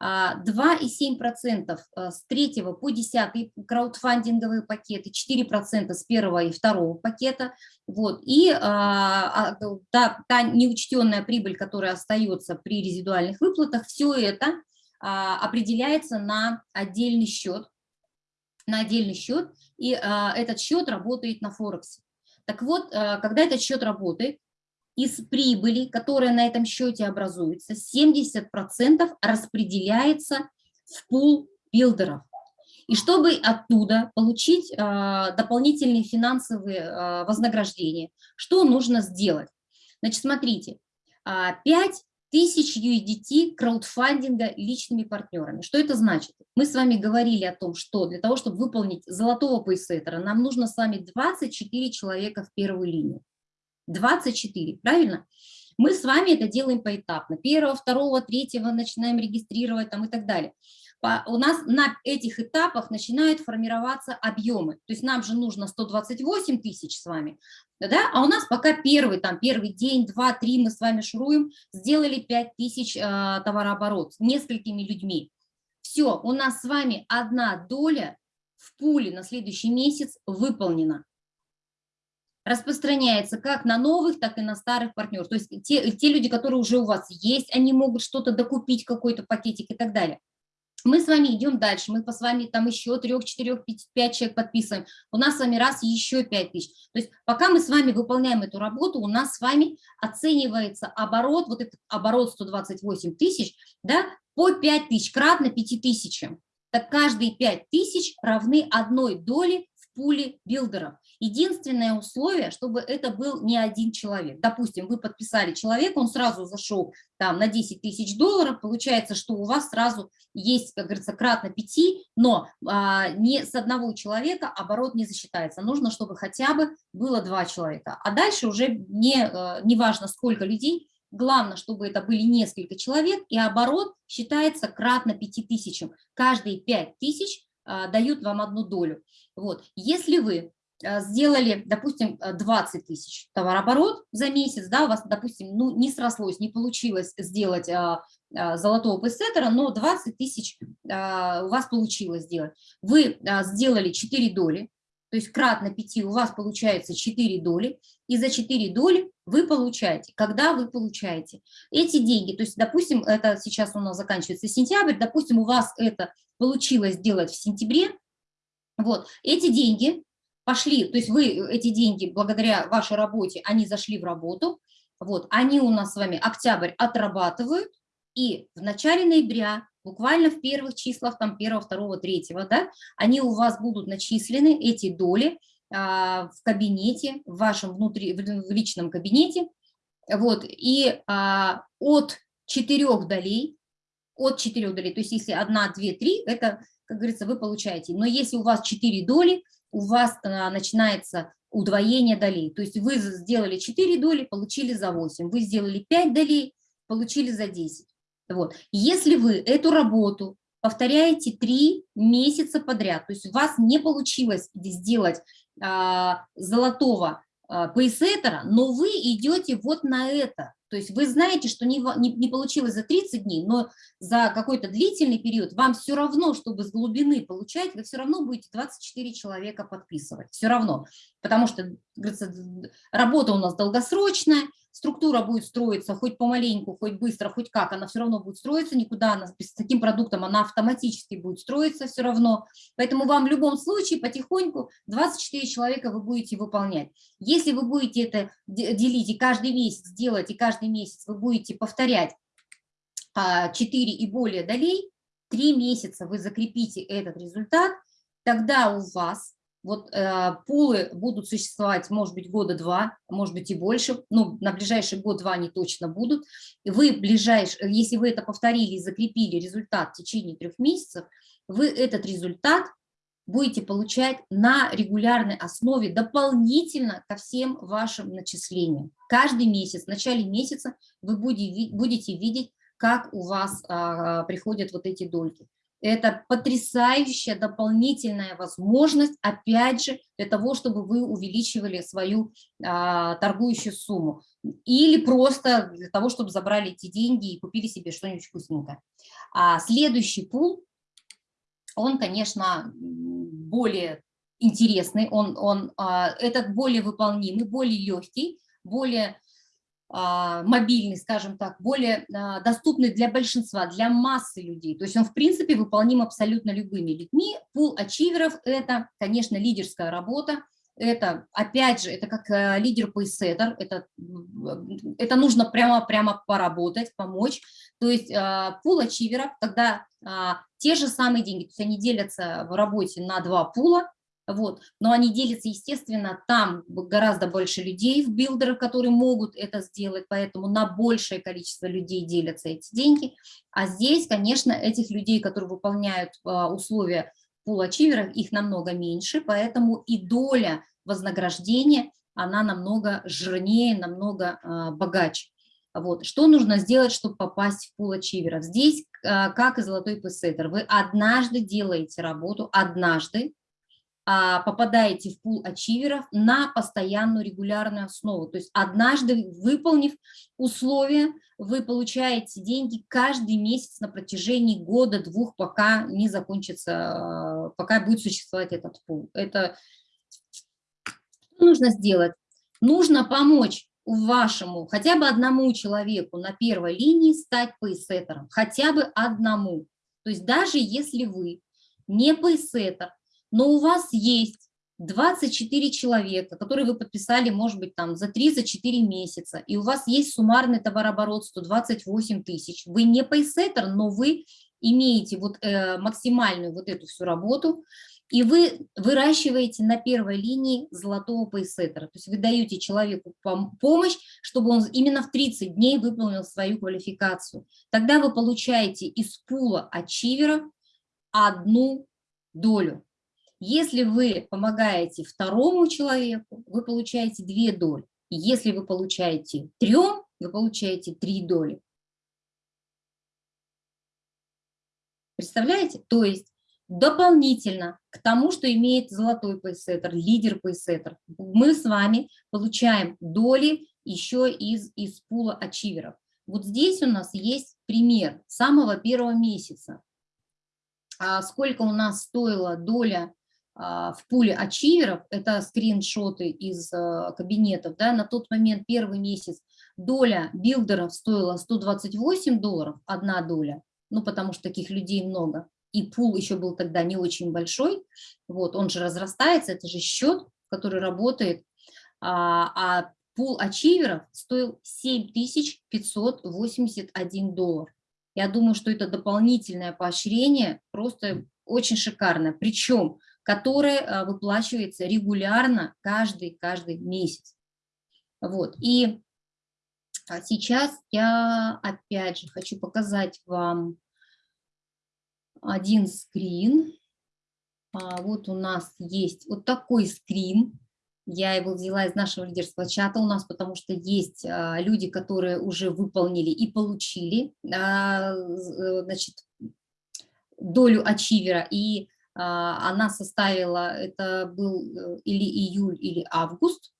2,7% а, с 3 по 10 краудфандинговые пакеты, 4% с первого и второго пакета. Вот. И а, та, та неучтенная прибыль, которая остается при резидуальных выплатах, все это а, определяется на отдельный счет, на отдельный счет, и а, этот счет работает на Форексе. Так вот, а, когда этот счет работает, из прибыли, которая на этом счете образуется, 70% распределяется в пул билдеров. И чтобы оттуда получить дополнительные финансовые вознаграждения, что нужно сделать? Значит, смотрите, э, 5 тысяч USDT краудфандинга личными партнерами. Что это значит? Мы с вами говорили о том, что для того, чтобы выполнить золотого пейсеттера, нам нужно с вами 24 человека в первую линию. 24, правильно? Мы с вами это делаем поэтапно. Первого, второго, третьего начинаем регистрировать там и так далее. У нас на этих этапах начинают формироваться объемы. То есть нам же нужно 128 тысяч с вами, да? а у нас пока первый, там, первый день, два, три мы с вами шуруем, сделали 5 тысяч э, товарооборот с несколькими людьми. Все, у нас с вами одна доля в пуле на следующий месяц выполнена распространяется как на новых, так и на старых партнеров. То есть те, те люди, которые уже у вас есть, они могут что-то докупить, какой-то пакетик и так далее. Мы с вами идем дальше, мы по с вами там еще трех, четырех, пять человек подписываем, у нас с вами раз еще пять тысяч. То есть пока мы с вами выполняем эту работу, у нас с вами оценивается оборот, вот этот оборот 128 тысяч, да, по 5 тысяч, кратно 5 тысячам. Так каждые 5 тысяч равны одной доли в пуле билдеров. Единственное условие, чтобы это был не один человек. Допустим, вы подписали человека, он сразу зашел там на 10 тысяч долларов, получается, что у вас сразу есть, как говорится, кратно 5, но а, не с одного человека оборот не засчитается. Нужно, чтобы хотя бы было два человека. А дальше уже не, а, не важно, сколько людей, Главное, чтобы это были несколько человек, и оборот считается кратно 5 тысячам. Каждые 5 тысяч дают вам одну долю. Вот. Если вы Э, сделали, допустим, 20 э, тысяч товарооборот за месяц, да, у вас, допустим, ну, не срослось, не получилось сделать а, а, золотого пейсеттера, но 20 тысяч а, у вас получилось сделать. Вы а, сделали 4 доли, то есть кратно 5 у вас получается 4 доли, и за 4 доли вы получаете. Когда вы получаете эти деньги, то есть, допустим, это сейчас у нас заканчивается сентябрь, допустим, у вас это получилось сделать в сентябре, вот, эти деньги пошли, то есть вы эти деньги благодаря вашей работе, они зашли в работу, вот, они у нас с вами октябрь отрабатывают, и в начале ноября, буквально в первых числах, там 1, 2, 3, да, они у вас будут начислены, эти доли, а, в кабинете, в вашем внутри, в личном кабинете, вот, и а, от четырех долей, от четырех долей, то есть если одна, две, три, это, как говорится, вы получаете, но если у вас четыре доли, у вас а, начинается удвоение долей. То есть вы сделали 4 доли, получили за 8. Вы сделали 5 долей, получили за 10. Вот. Если вы эту работу повторяете 3 месяца подряд, то есть у вас не получилось сделать а, золотого а, пейсеттера, но вы идете вот на это, То есть вы знаете, что не, не, не получилось за 30 дней, но за какой-то длительный период вам все равно, чтобы с глубины получать, вы все равно будете 24 человека подписывать. Все равно. Потому что, говорится, работа у нас долгосрочная, структура будет строиться хоть помаленьку, хоть быстро, хоть как, она все равно будет строиться, никуда она с таким продуктом она автоматически будет строиться все равно. Поэтому вам в любом случае потихоньку 24 человека вы будете выполнять. Если вы будете это делить и каждый месяц делать, и каждый месяц вы будете повторять 4 а, и более долей, 3 месяца вы закрепите этот результат, тогда у вас вот э, пулы будут существовать, может быть, года два, может быть, и больше. Ну, на ближайший год-два они точно будут. Вы ближайший, если вы это повторили и закрепили результат в течение трех месяцев, вы этот результат будете получать на регулярной основе дополнительно ко всем вашим начислениям. Каждый месяц, в начале месяца вы будете, видеть, как у вас а, приходят вот эти дольки. Это потрясающая дополнительная возможность, опять же, для того, чтобы вы увеличивали свою а, торгующую сумму. Или просто для того, чтобы забрали эти деньги и купили себе что-нибудь вкусненькое. А следующий пул, он, конечно, более интересный, он, он, а, этот более выполнимый, более легкий, более а, мобильный, скажем так, более а, доступный для большинства, для массы людей. То есть он, в принципе, выполним абсолютно любыми людьми. Пул ачиверов – это, конечно, лидерская работа. Это, опять же, это как э, лидер пейсеттер, это, это нужно прямо-прямо поработать, помочь. То есть а, пул ачиверов, когда те же самые деньги, то есть они делятся в работе на два пула, вот. Но они делятся, естественно, там гораздо больше людей в билдерах, которые могут это сделать, поэтому на большее количество людей делятся эти деньги. А здесь, конечно, этих людей, которые выполняют а, условия пул-ачиверов, их намного меньше, поэтому и доля вознаграждения, она намного жирнее, намного а, богаче. Вот. Что нужно сделать, чтобы попасть в пул ачиверов? Здесь, а, как и золотой пессеттер, вы однажды делаете работу, однажды, а, попадаете в пул ачиверов на постоянную регулярную основу. То есть однажды выполнив условия, вы получаете деньги каждый месяц на протяжении года-двух, пока не закончится, а, пока будет существовать этот пул. Это нужно сделать? Нужно помочь вашему, хотя бы одному человеку на первой линии стать пейсеттером, хотя бы одному. То есть даже если вы не пейсеттер, но у вас есть 24 человека, которые вы подписали, может быть, там за 3-4 месяца, и у вас есть суммарный товарооборот 128 тысяч. Вы не пейсеттер, но вы имеете вот э, максимальную вот эту всю работу, и вы выращиваете на первой линии золотого пейсеттера. То есть вы даете человеку помощь, чтобы он именно в 30 дней выполнил свою квалификацию. Тогда вы получаете из пула ачиверов одну долю. Если вы помогаете второму человеку, вы получаете две доли. Если вы получаете трем, вы получаете три доли. Представляете? То есть дополнительно к тому, что имеет золотой пейсеттер, лидер пейсеттер, мы с вами получаем доли еще из, из пула ачиверов. Вот здесь у нас есть пример самого первого месяца. А сколько у нас стоила доля а, в пуле ачиверов, это скриншоты из а, кабинетов, да, на тот момент первый месяц доля билдеров стоила 128 долларов, одна доля, ну потому что таких людей много, и пул еще был тогда не очень большой, вот, он же разрастается, это же счет, который работает, а, а пул ачиверов стоил 7581 доллар. Я думаю, что это дополнительное поощрение, просто очень шикарно. Причем которое а, выплачивается регулярно каждый, каждый месяц. Вот. И а, сейчас я опять же хочу показать вам один скрин. А, вот у нас есть вот такой скрин. Я его взяла из нашего лидерского чата у нас, потому что есть люди, которые уже выполнили и получили значит, долю ачивера. И а, она составила, это был э, или июль, или август,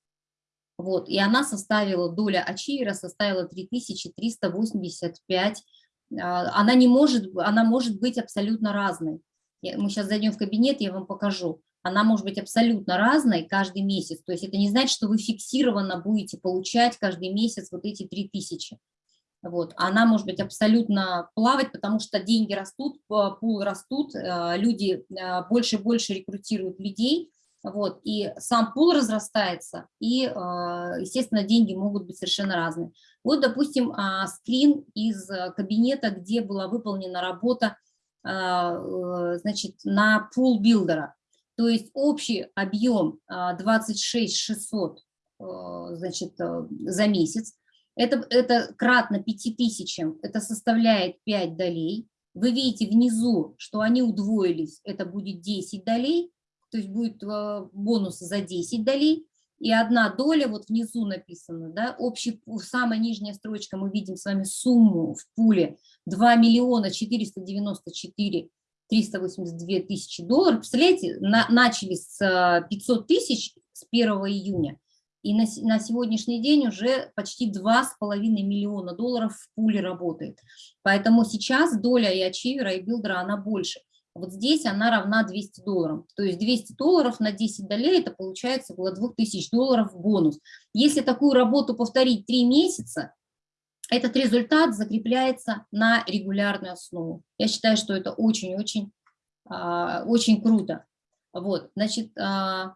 Вот, и она составила, доля ачивера составила 3385. А, она не может, она может быть абсолютно разной. Мы сейчас зайдем в кабинет, я вам покажу. Она может быть абсолютно разной каждый месяц. То есть это не значит, что вы фиксированно будете получать каждый месяц вот эти 3000. Вот. Она может быть абсолютно плавать, потому что деньги растут, пул растут, э, люди э, больше и больше рекрутируют людей, вот, и сам пул разрастается, и, э, естественно, деньги могут быть совершенно разные. Вот, допустим, а, скрин из кабинета, где была выполнена работа значит, на пул builder а. То есть общий объем 26 600 значит, за месяц, это, это кратно 5000, это составляет 5 долей. Вы видите внизу, что они удвоились, это будет 10 долей, то есть будет э, бонус за 10 долей. И одна доля, вот внизу написано, да, общий, самая нижняя строчка, мы видим с вами сумму в пуле 2 миллиона 494 382 тысячи долларов. Представляете, на, начали с 500 э, тысяч с 1 июня, и на, на сегодняшний день уже почти 2,5 миллиона долларов в пуле работает. Поэтому сейчас доля и ачивера, и билдера, она больше. Вот здесь она равна 200 долларов. То есть 200 долларов на 10 долей, это получается около 2000 долларов бонус. Если такую работу повторить 3 месяца, этот результат закрепляется на регулярную основу. Я считаю, что это очень-очень а, очень круто. Вот, значит, а,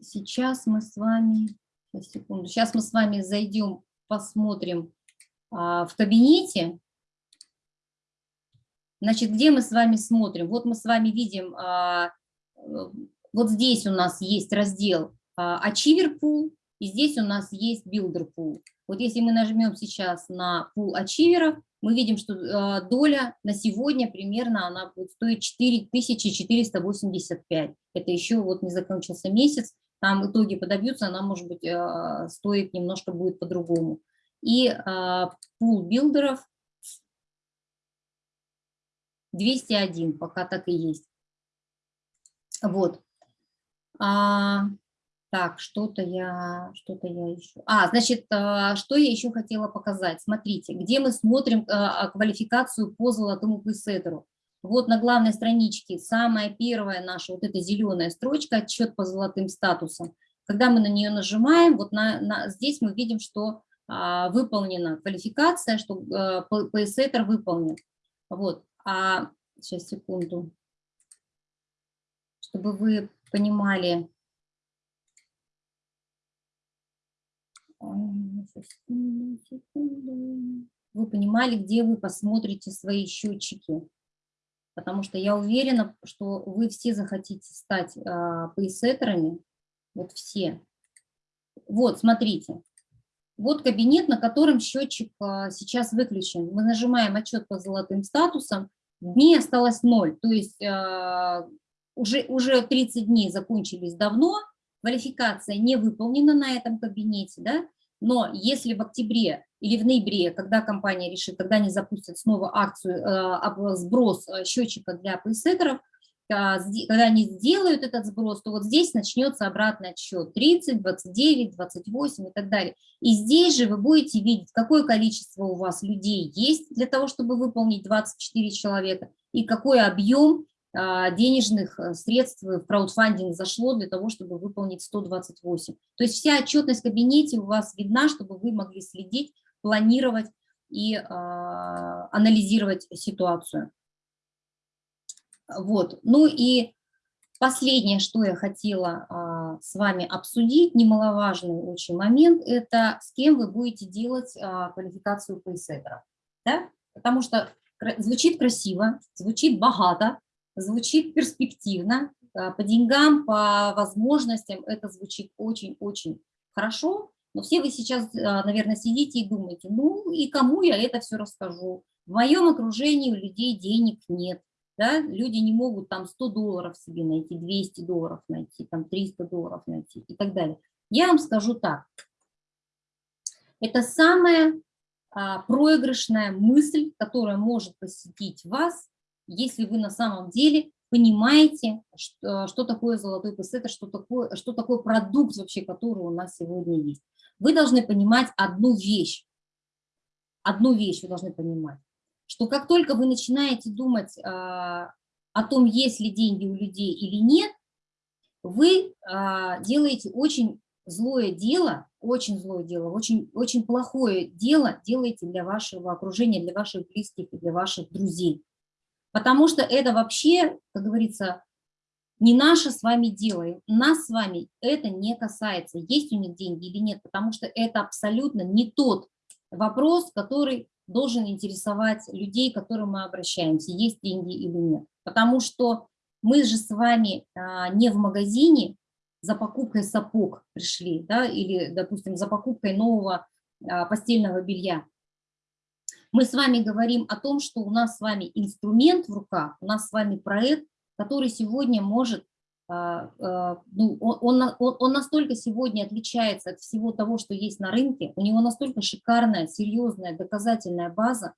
сейчас мы с вами, секунду, сейчас мы с вами зайдем, посмотрим а, в кабинете. Значит, где мы с вами смотрим? Вот мы с вами видим, а, вот здесь у нас есть раздел а, Achiever Pool, и здесь у нас есть Builder Pool. Вот если мы нажмем сейчас на Pool Achiever, мы видим, что а, доля на сегодня примерно она будет стоить 4485. Это еще вот не закончился месяц, там итоги подобьются, она, может быть, э, стоит немножко будет по-другому. И а, пул билдеров 201, пока так и есть. Вот. А, так, что-то я, что-то я еще... А, значит, а, что я еще хотела показать. Смотрите, где мы смотрим а, квалификацию по золотому пейсеттеру. Вот на главной страничке самая первая наша, вот эта зеленая строчка, отчет по золотым статусам. Когда мы на нее нажимаем, вот на, на, здесь мы видим, что а, выполнена квалификация, что а, PSETR выполнен. Вот. А сейчас, секунду. Чтобы вы понимали, вы понимали, где вы посмотрите свои счетчики? Потому что я уверена, что вы все захотите стать а, пейсеттерами, вот все. Вот, смотрите, вот кабинет, на котором счетчик а, сейчас выключен. Мы нажимаем отчет по золотым статусам, дней осталось ноль, то есть а, уже, уже 30 дней закончились давно, квалификация не выполнена на этом кабинете, да, но если в октябре или в ноябре, когда компания решит, когда они запустят снова акцию, э, сброс счетчика для пейсеттеров, когда они сделают этот сброс, то вот здесь начнется обратный отсчет 30, 29, 28 и так далее. И здесь же вы будете видеть, какое количество у вас людей есть для того, чтобы выполнить 24 человека, и какой объем а, денежных э, средств в краудфандинг зашло для того, чтобы выполнить 128. То есть вся отчетность в кабинете у вас видна, чтобы вы могли следить, планировать и а, анализировать ситуацию. Вот. Ну и последнее, что я хотела а, с вами обсудить, немаловажный очень момент, это с кем вы будете делать а, квалификацию пейсеттера. Да? Потому что звучит красиво, звучит богато, звучит перспективно, а, по деньгам, по возможностям это звучит очень-очень хорошо, но все вы сейчас, наверное, сидите и думаете, ну и кому я это все расскажу? В моем окружении у людей денег нет, да? люди не могут там 100 долларов себе найти, 200 долларов найти, там 300 долларов найти и так далее. Я вам скажу так, это самая а, проигрышная мысль, которая может посетить вас, если вы на самом деле понимаете, что, что такое золотой песетр, что такое, что такое продукт вообще, который у нас сегодня есть. Вы должны понимать одну вещь, одну вещь вы должны понимать, что как только вы начинаете думать а, о том, есть ли деньги у людей или нет, вы а, делаете очень злое дело, очень злое дело, очень, очень плохое дело делаете для вашего окружения, для ваших близких и для ваших друзей. Потому что это вообще, как говорится, не наше с вами дело, нас с вами это не касается, есть у них деньги или нет, потому что это абсолютно не тот вопрос, который должен интересовать людей, к которым мы обращаемся, есть деньги или нет. Потому что мы же с вами а, не в магазине за покупкой сапог пришли, да, или, допустим, за покупкой нового а, постельного белья. Мы с вами говорим о том, что у нас с вами инструмент в руках, у нас с вами проект, который сегодня может ну, он, он, он настолько сегодня отличается от всего того, что есть на рынке, у него настолько шикарная, серьезная доказательная база,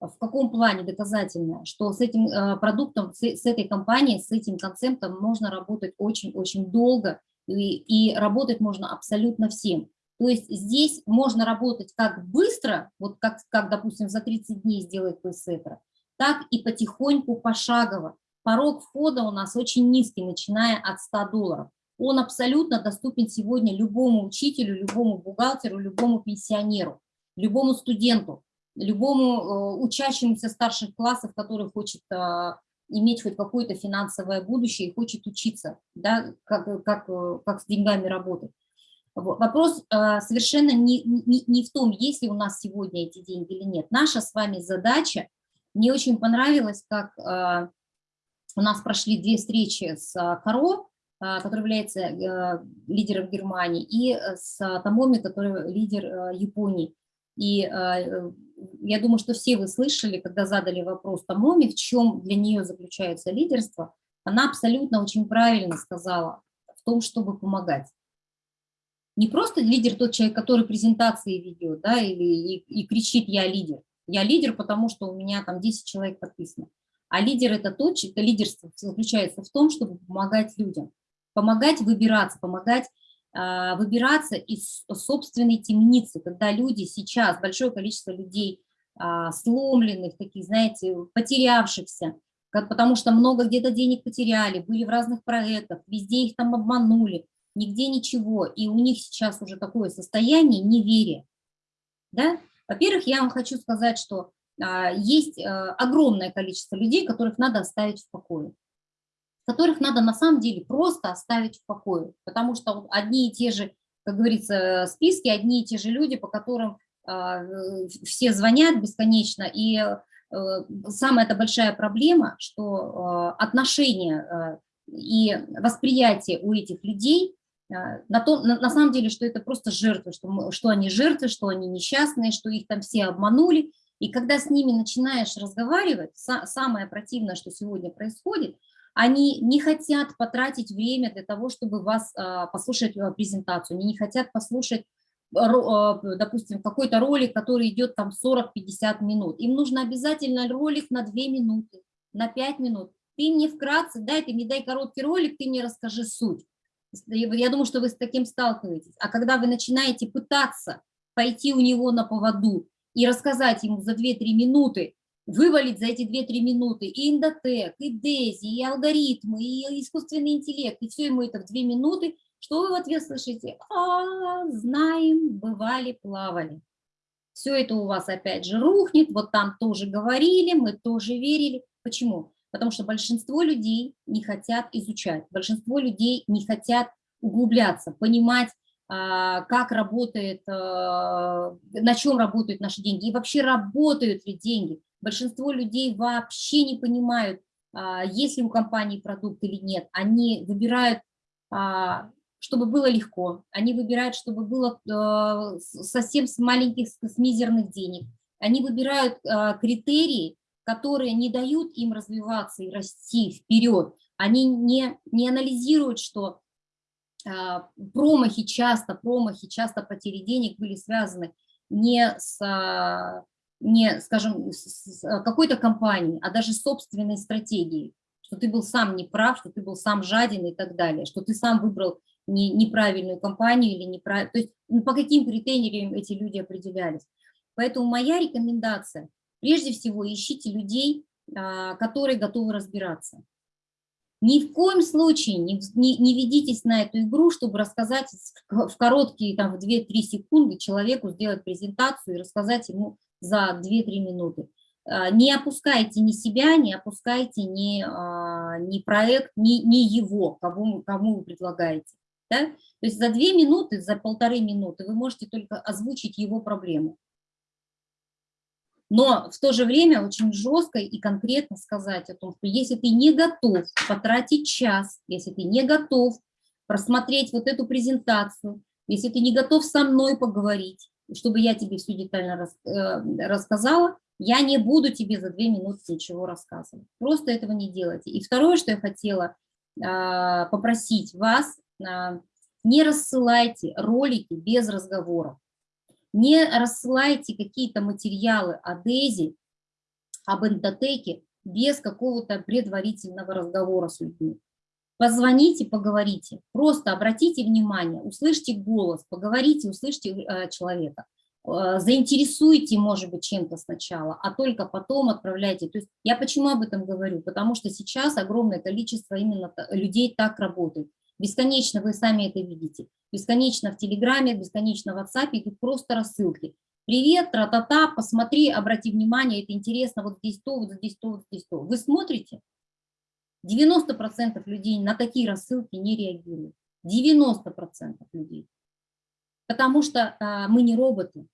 в каком плане доказательная, что с этим а, продуктом, с, с этой компанией, с этим концептом можно работать очень-очень долго, и, и работать можно абсолютно всем. То есть здесь можно работать как быстро, вот как, как допустим, за 30 дней сделать пейсеттера, так и потихоньку, пошагово порог входа у нас очень низкий, начиная от 100 долларов. Он абсолютно доступен сегодня любому учителю, любому бухгалтеру, любому пенсионеру, любому студенту, любому э, учащемуся старших классов, который хочет э, иметь хоть какое-то финансовое будущее и хочет учиться, да, как, как, э, как с деньгами работать. Вопрос совершенно не, не, не в том, есть ли у нас сегодня эти деньги или нет. Наша с вами задача, мне очень понравилось, как у нас прошли две встречи с а, Каро, а, который является э, лидером Германии, и э, с Томоми, который лидер э, Японии. И я думаю, что все вы слышали, когда задали вопрос Томоми, в чем для нее заключается лидерство, она абсолютно очень правильно сказала в том, чтобы помогать. Не просто лидер тот человек, который презентации ведет, да, или, и, и кричит «я лидер». Я лидер, потому что у меня там 10 человек подписано. А лидер – это то, это лидерство заключается в том, чтобы помогать людям, помогать выбираться, помогать э, выбираться из собственной темницы, когда люди сейчас, большое количество людей э, сломленных, таких, знаете, потерявшихся, как, потому что много где-то денег потеряли, были в разных проектах, везде их там обманули, нигде ничего, и у них сейчас уже такое состояние неверия. Да? Во-первых, я вам хочу сказать, что есть э, огромное количество людей, которых надо оставить в покое, которых надо на самом деле просто оставить в покое, потому что одни и те же, как говорится, списки, одни и те же люди, по которым а, все звонят бесконечно, и э, самая это большая проблема, что э, отношения и восприятие у этих людей на, то, на, на самом деле, что это просто жертвы, что, что они жертвы, что они несчастные, что их там все обманули, и когда с ними начинаешь разговаривать, самое противное, что сегодня происходит, они не хотят потратить время для того, чтобы вас а, послушать а, презентацию, они не хотят послушать, а, допустим, какой-то ролик, который идет там 40-50 минут. Им нужно обязательно ролик на 2 минуты, на 5 минут. Ты мне вкратце, дай, ты мне дай короткий ролик, ты мне расскажи суть. Я думаю, что вы с таким сталкиваетесь. А когда вы начинаете пытаться пойти у него на поводу, и рассказать ему за 2-3 минуты, вывалить за эти 2-3 минуты и индотек, и дези, и алгоритмы, и искусственный интеллект, и все ему это в 2 минуты, что вы в ответ слышите? А, знаем, бывали, плавали. Все это у вас опять же рухнет, вот там тоже говорили, мы тоже верили. Почему? Потому что большинство людей не хотят изучать, большинство людей не хотят углубляться, понимать, как работает, а, на чем работают наши деньги и вообще работают ли деньги. Большинство людей вообще не понимают, а, есть ли у компании продукт или нет. Они выбирают, чтобы было легко, они выбирают, чтобы было совсем с маленьких, с мизерных денег. Они выбирают критерии, которые не дают им развиваться и расти вперед. Они не, не анализируют, что а, промахи часто, промахи, часто потери денег были связаны не с, а, не, скажем, с какой-то компанией, а даже собственной стратегией. что ты был сам неправ, что ты был сам жаден и так далее, что ты сам выбрал не, неправильную компанию или неправильную, то есть ну, по каким критериям эти люди определялись. Поэтому моя рекомендация, прежде всего ищите людей, а, которые готовы разбираться. Ни в коем случае не, не, не ведитесь на эту игру, чтобы рассказать в короткие, там, в 2-3 секунды человеку сделать презентацию и рассказать ему за 2-3 минуты. А, не опускайте ни себя, не опускайте ни, а, ни проект, ни, ни его, кому, кому вы предлагаете. Да? То есть за 2 минуты, за полторы минуты вы можете только озвучить его проблему но в то же время очень жестко и конкретно сказать о том, что если ты не готов потратить час, если ты не готов просмотреть вот эту презентацию, если ты не готов со мной поговорить, чтобы я тебе все детально рас, э, рассказала, я не буду тебе за две минуты ничего рассказывать. Просто этого не делайте. И второе, что я хотела э, попросить вас, э, не рассылайте ролики без разговоров. Не рассылайте какие-то материалы о ДЭЗе, об эндотеке без какого-то предварительного разговора с людьми. Позвоните, поговорите, просто обратите внимание, услышьте голос, поговорите, услышьте э, человека, э, заинтересуйте, может быть, чем-то сначала, а только потом отправляйте. То есть я почему об этом говорю? Потому что сейчас огромное количество именно людей так работает. Бесконечно вы сами это видите. Бесконечно в Телеграме, бесконечно в WhatsApp, идут просто рассылки. Привет, тра-та-та, посмотри, обрати внимание, это интересно, вот здесь то, вот здесь то, вот здесь то. Вы смотрите? 90% людей на такие рассылки не реагируют. 90% людей. Потому что а, мы не роботы,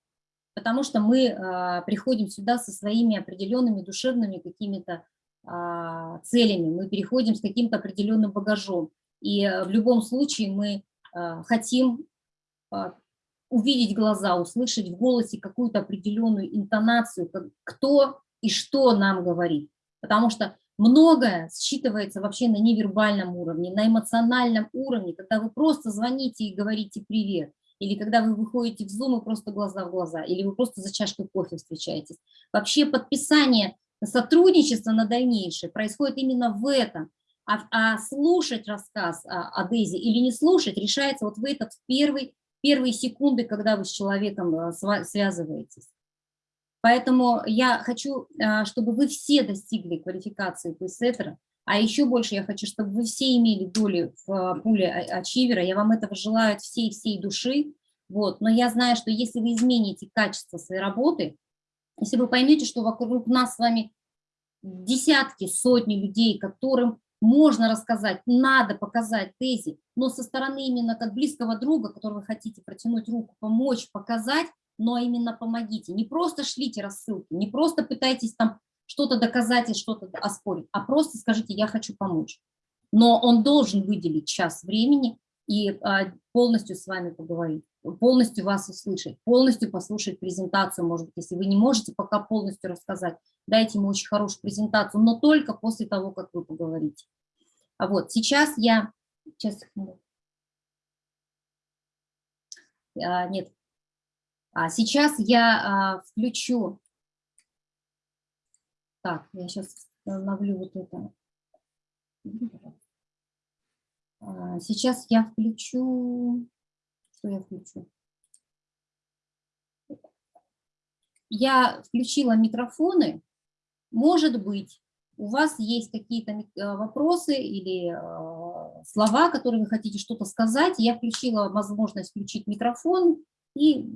потому что мы а, приходим сюда со своими определенными душевными какими-то а, целями, мы переходим с каким-то определенным багажом. И э, в любом случае мы э, хотим а, увидеть глаза, услышать в голосе какую-то определенную интонацию, кто и что нам говорит. Потому что многое считывается вообще на невербальном уровне, на эмоциональном уровне, когда вы просто звоните и говорите «привет», или когда вы выходите в Zoom и просто глаза в глаза, или вы просто за чашкой кофе встречаетесь. Вообще подписание сотрудничества на дальнейшее происходит именно в этом, а, а слушать рассказ о, о Дейзи или не слушать решается вот в этот первый, первые секунды, когда вы с человеком э, связываетесь. Поэтому я хочу, э, чтобы вы все достигли квалификации пейсеттера, а еще больше я хочу, чтобы вы все имели доли в э, пуле ачивера. Я вам этого желаю от всей-всей души. Вот. Но я знаю, что если вы измените качество своей работы, если вы поймете, что вокруг нас с вами десятки, сотни людей, которым можно рассказать, надо показать тези, но со стороны именно как близкого друга, которого вы хотите протянуть руку, помочь, показать, но именно помогите. Не просто шлите рассылки, не просто пытайтесь там что-то доказать и что-то оспорить, а просто скажите, я хочу помочь. Но он должен выделить час времени и а, полностью с вами поговорить, полностью вас услышать, полностью послушать презентацию, может быть, если вы не можете пока полностью рассказать, дайте ему очень хорошую презентацию, но только после того, как вы поговорите. А вот сейчас я... Сейчас, а, нет. А сейчас я а, включу... Так, я сейчас обновлю вот это. А, сейчас я включу... Что я включила микрофоны. Может быть, у вас есть какие-то э, вопросы или э, слова, которые вы хотите что-то сказать, я включила возможность включить микрофон, и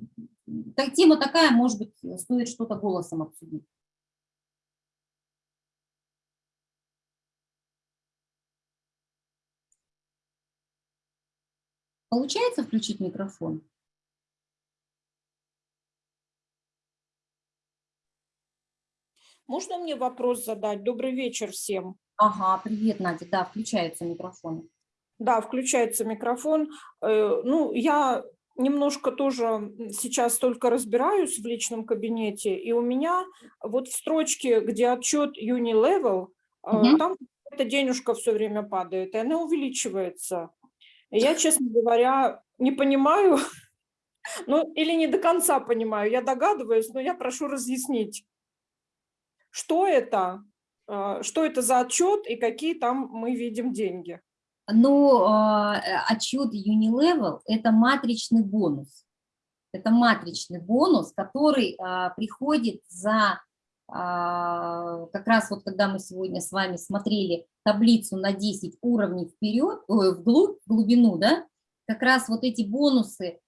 тема такая, может быть, стоит что-то голосом обсудить. Получается включить микрофон? Можно мне вопрос задать? Добрый вечер всем. Ага, привет, Надя. Да, включается микрофон. Да, включается микрофон. Э, ну, я немножко тоже сейчас только разбираюсь в личном кабинете, и у меня вот в строчке, где отчет Unilevel, угу. там эта денежка все время падает, и она увеличивается. Я, честно говоря, не понимаю, ну или не до конца понимаю, я догадываюсь, но я прошу разъяснить. Что это? э, что это за отчет и какие там мы видим деньги. Ну, а, э, отчет Unilevel – это матричный бонус. Это матричный бонус, который а, приходит за, а, как раз вот когда мы сегодня с вами смотрели таблицу на 10 уровней вперед, вглубь, в глубину, да, как раз вот эти бонусы,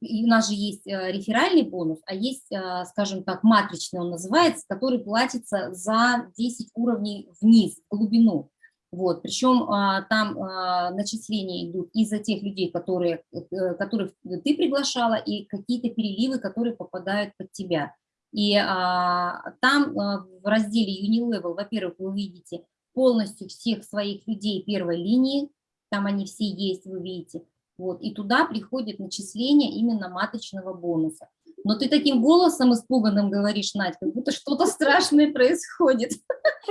и у нас же есть реферальный бонус, а есть, скажем так, матричный он называется, который платится за 10 уровней вниз, в глубину. Вот, причем а, там а, начисления идут из-за тех людей, которые, э, которых ты приглашала, и какие-то переливы, которые попадают под тебя. И а, там а, в разделе Unilevel, во-первых, вы видите полностью всех своих людей первой линии, там они все есть, вы видите. Вот, и туда приходит начисление именно маточного бонуса. Но ты таким голосом испуганным говоришь, Надь, как будто что-то страшное происходит.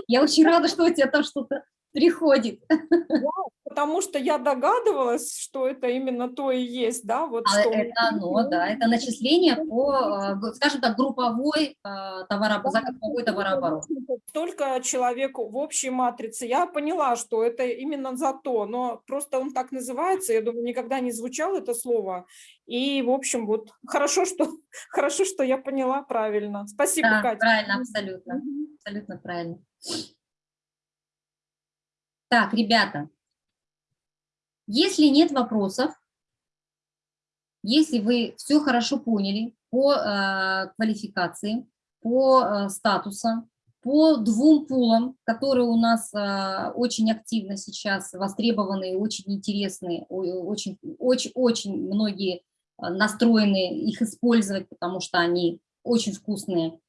Я очень рада, что у тебя там что-то приходит. Да, потому что я догадывалась, что это именно то и есть, да, вот а что... Это оно, да, это начисление по, э, скажем так, групповой, э, товаро, за групповой товарооборот. Только человеку в общей матрице. Я поняла, что это именно за то, но просто он так называется, я думаю, никогда не звучало это слово. И, в общем, вот хорошо, что, хорошо, что я поняла правильно. Спасибо, да, Катя. правильно, абсолютно, абсолютно правильно. Так, ребята, если нет вопросов, если вы все хорошо поняли по э, квалификации, по э, статусам, по двум пулам, которые у нас э, очень активно сейчас востребованы очень интересны, очень, очень, очень многие э, настроены их использовать, потому что они очень вкусные.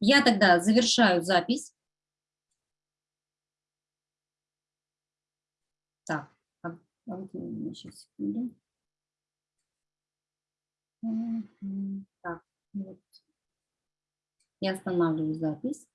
Я тогда завершаю запись. Так, сейчас секунду. Так, вот. Я останавливаю запись.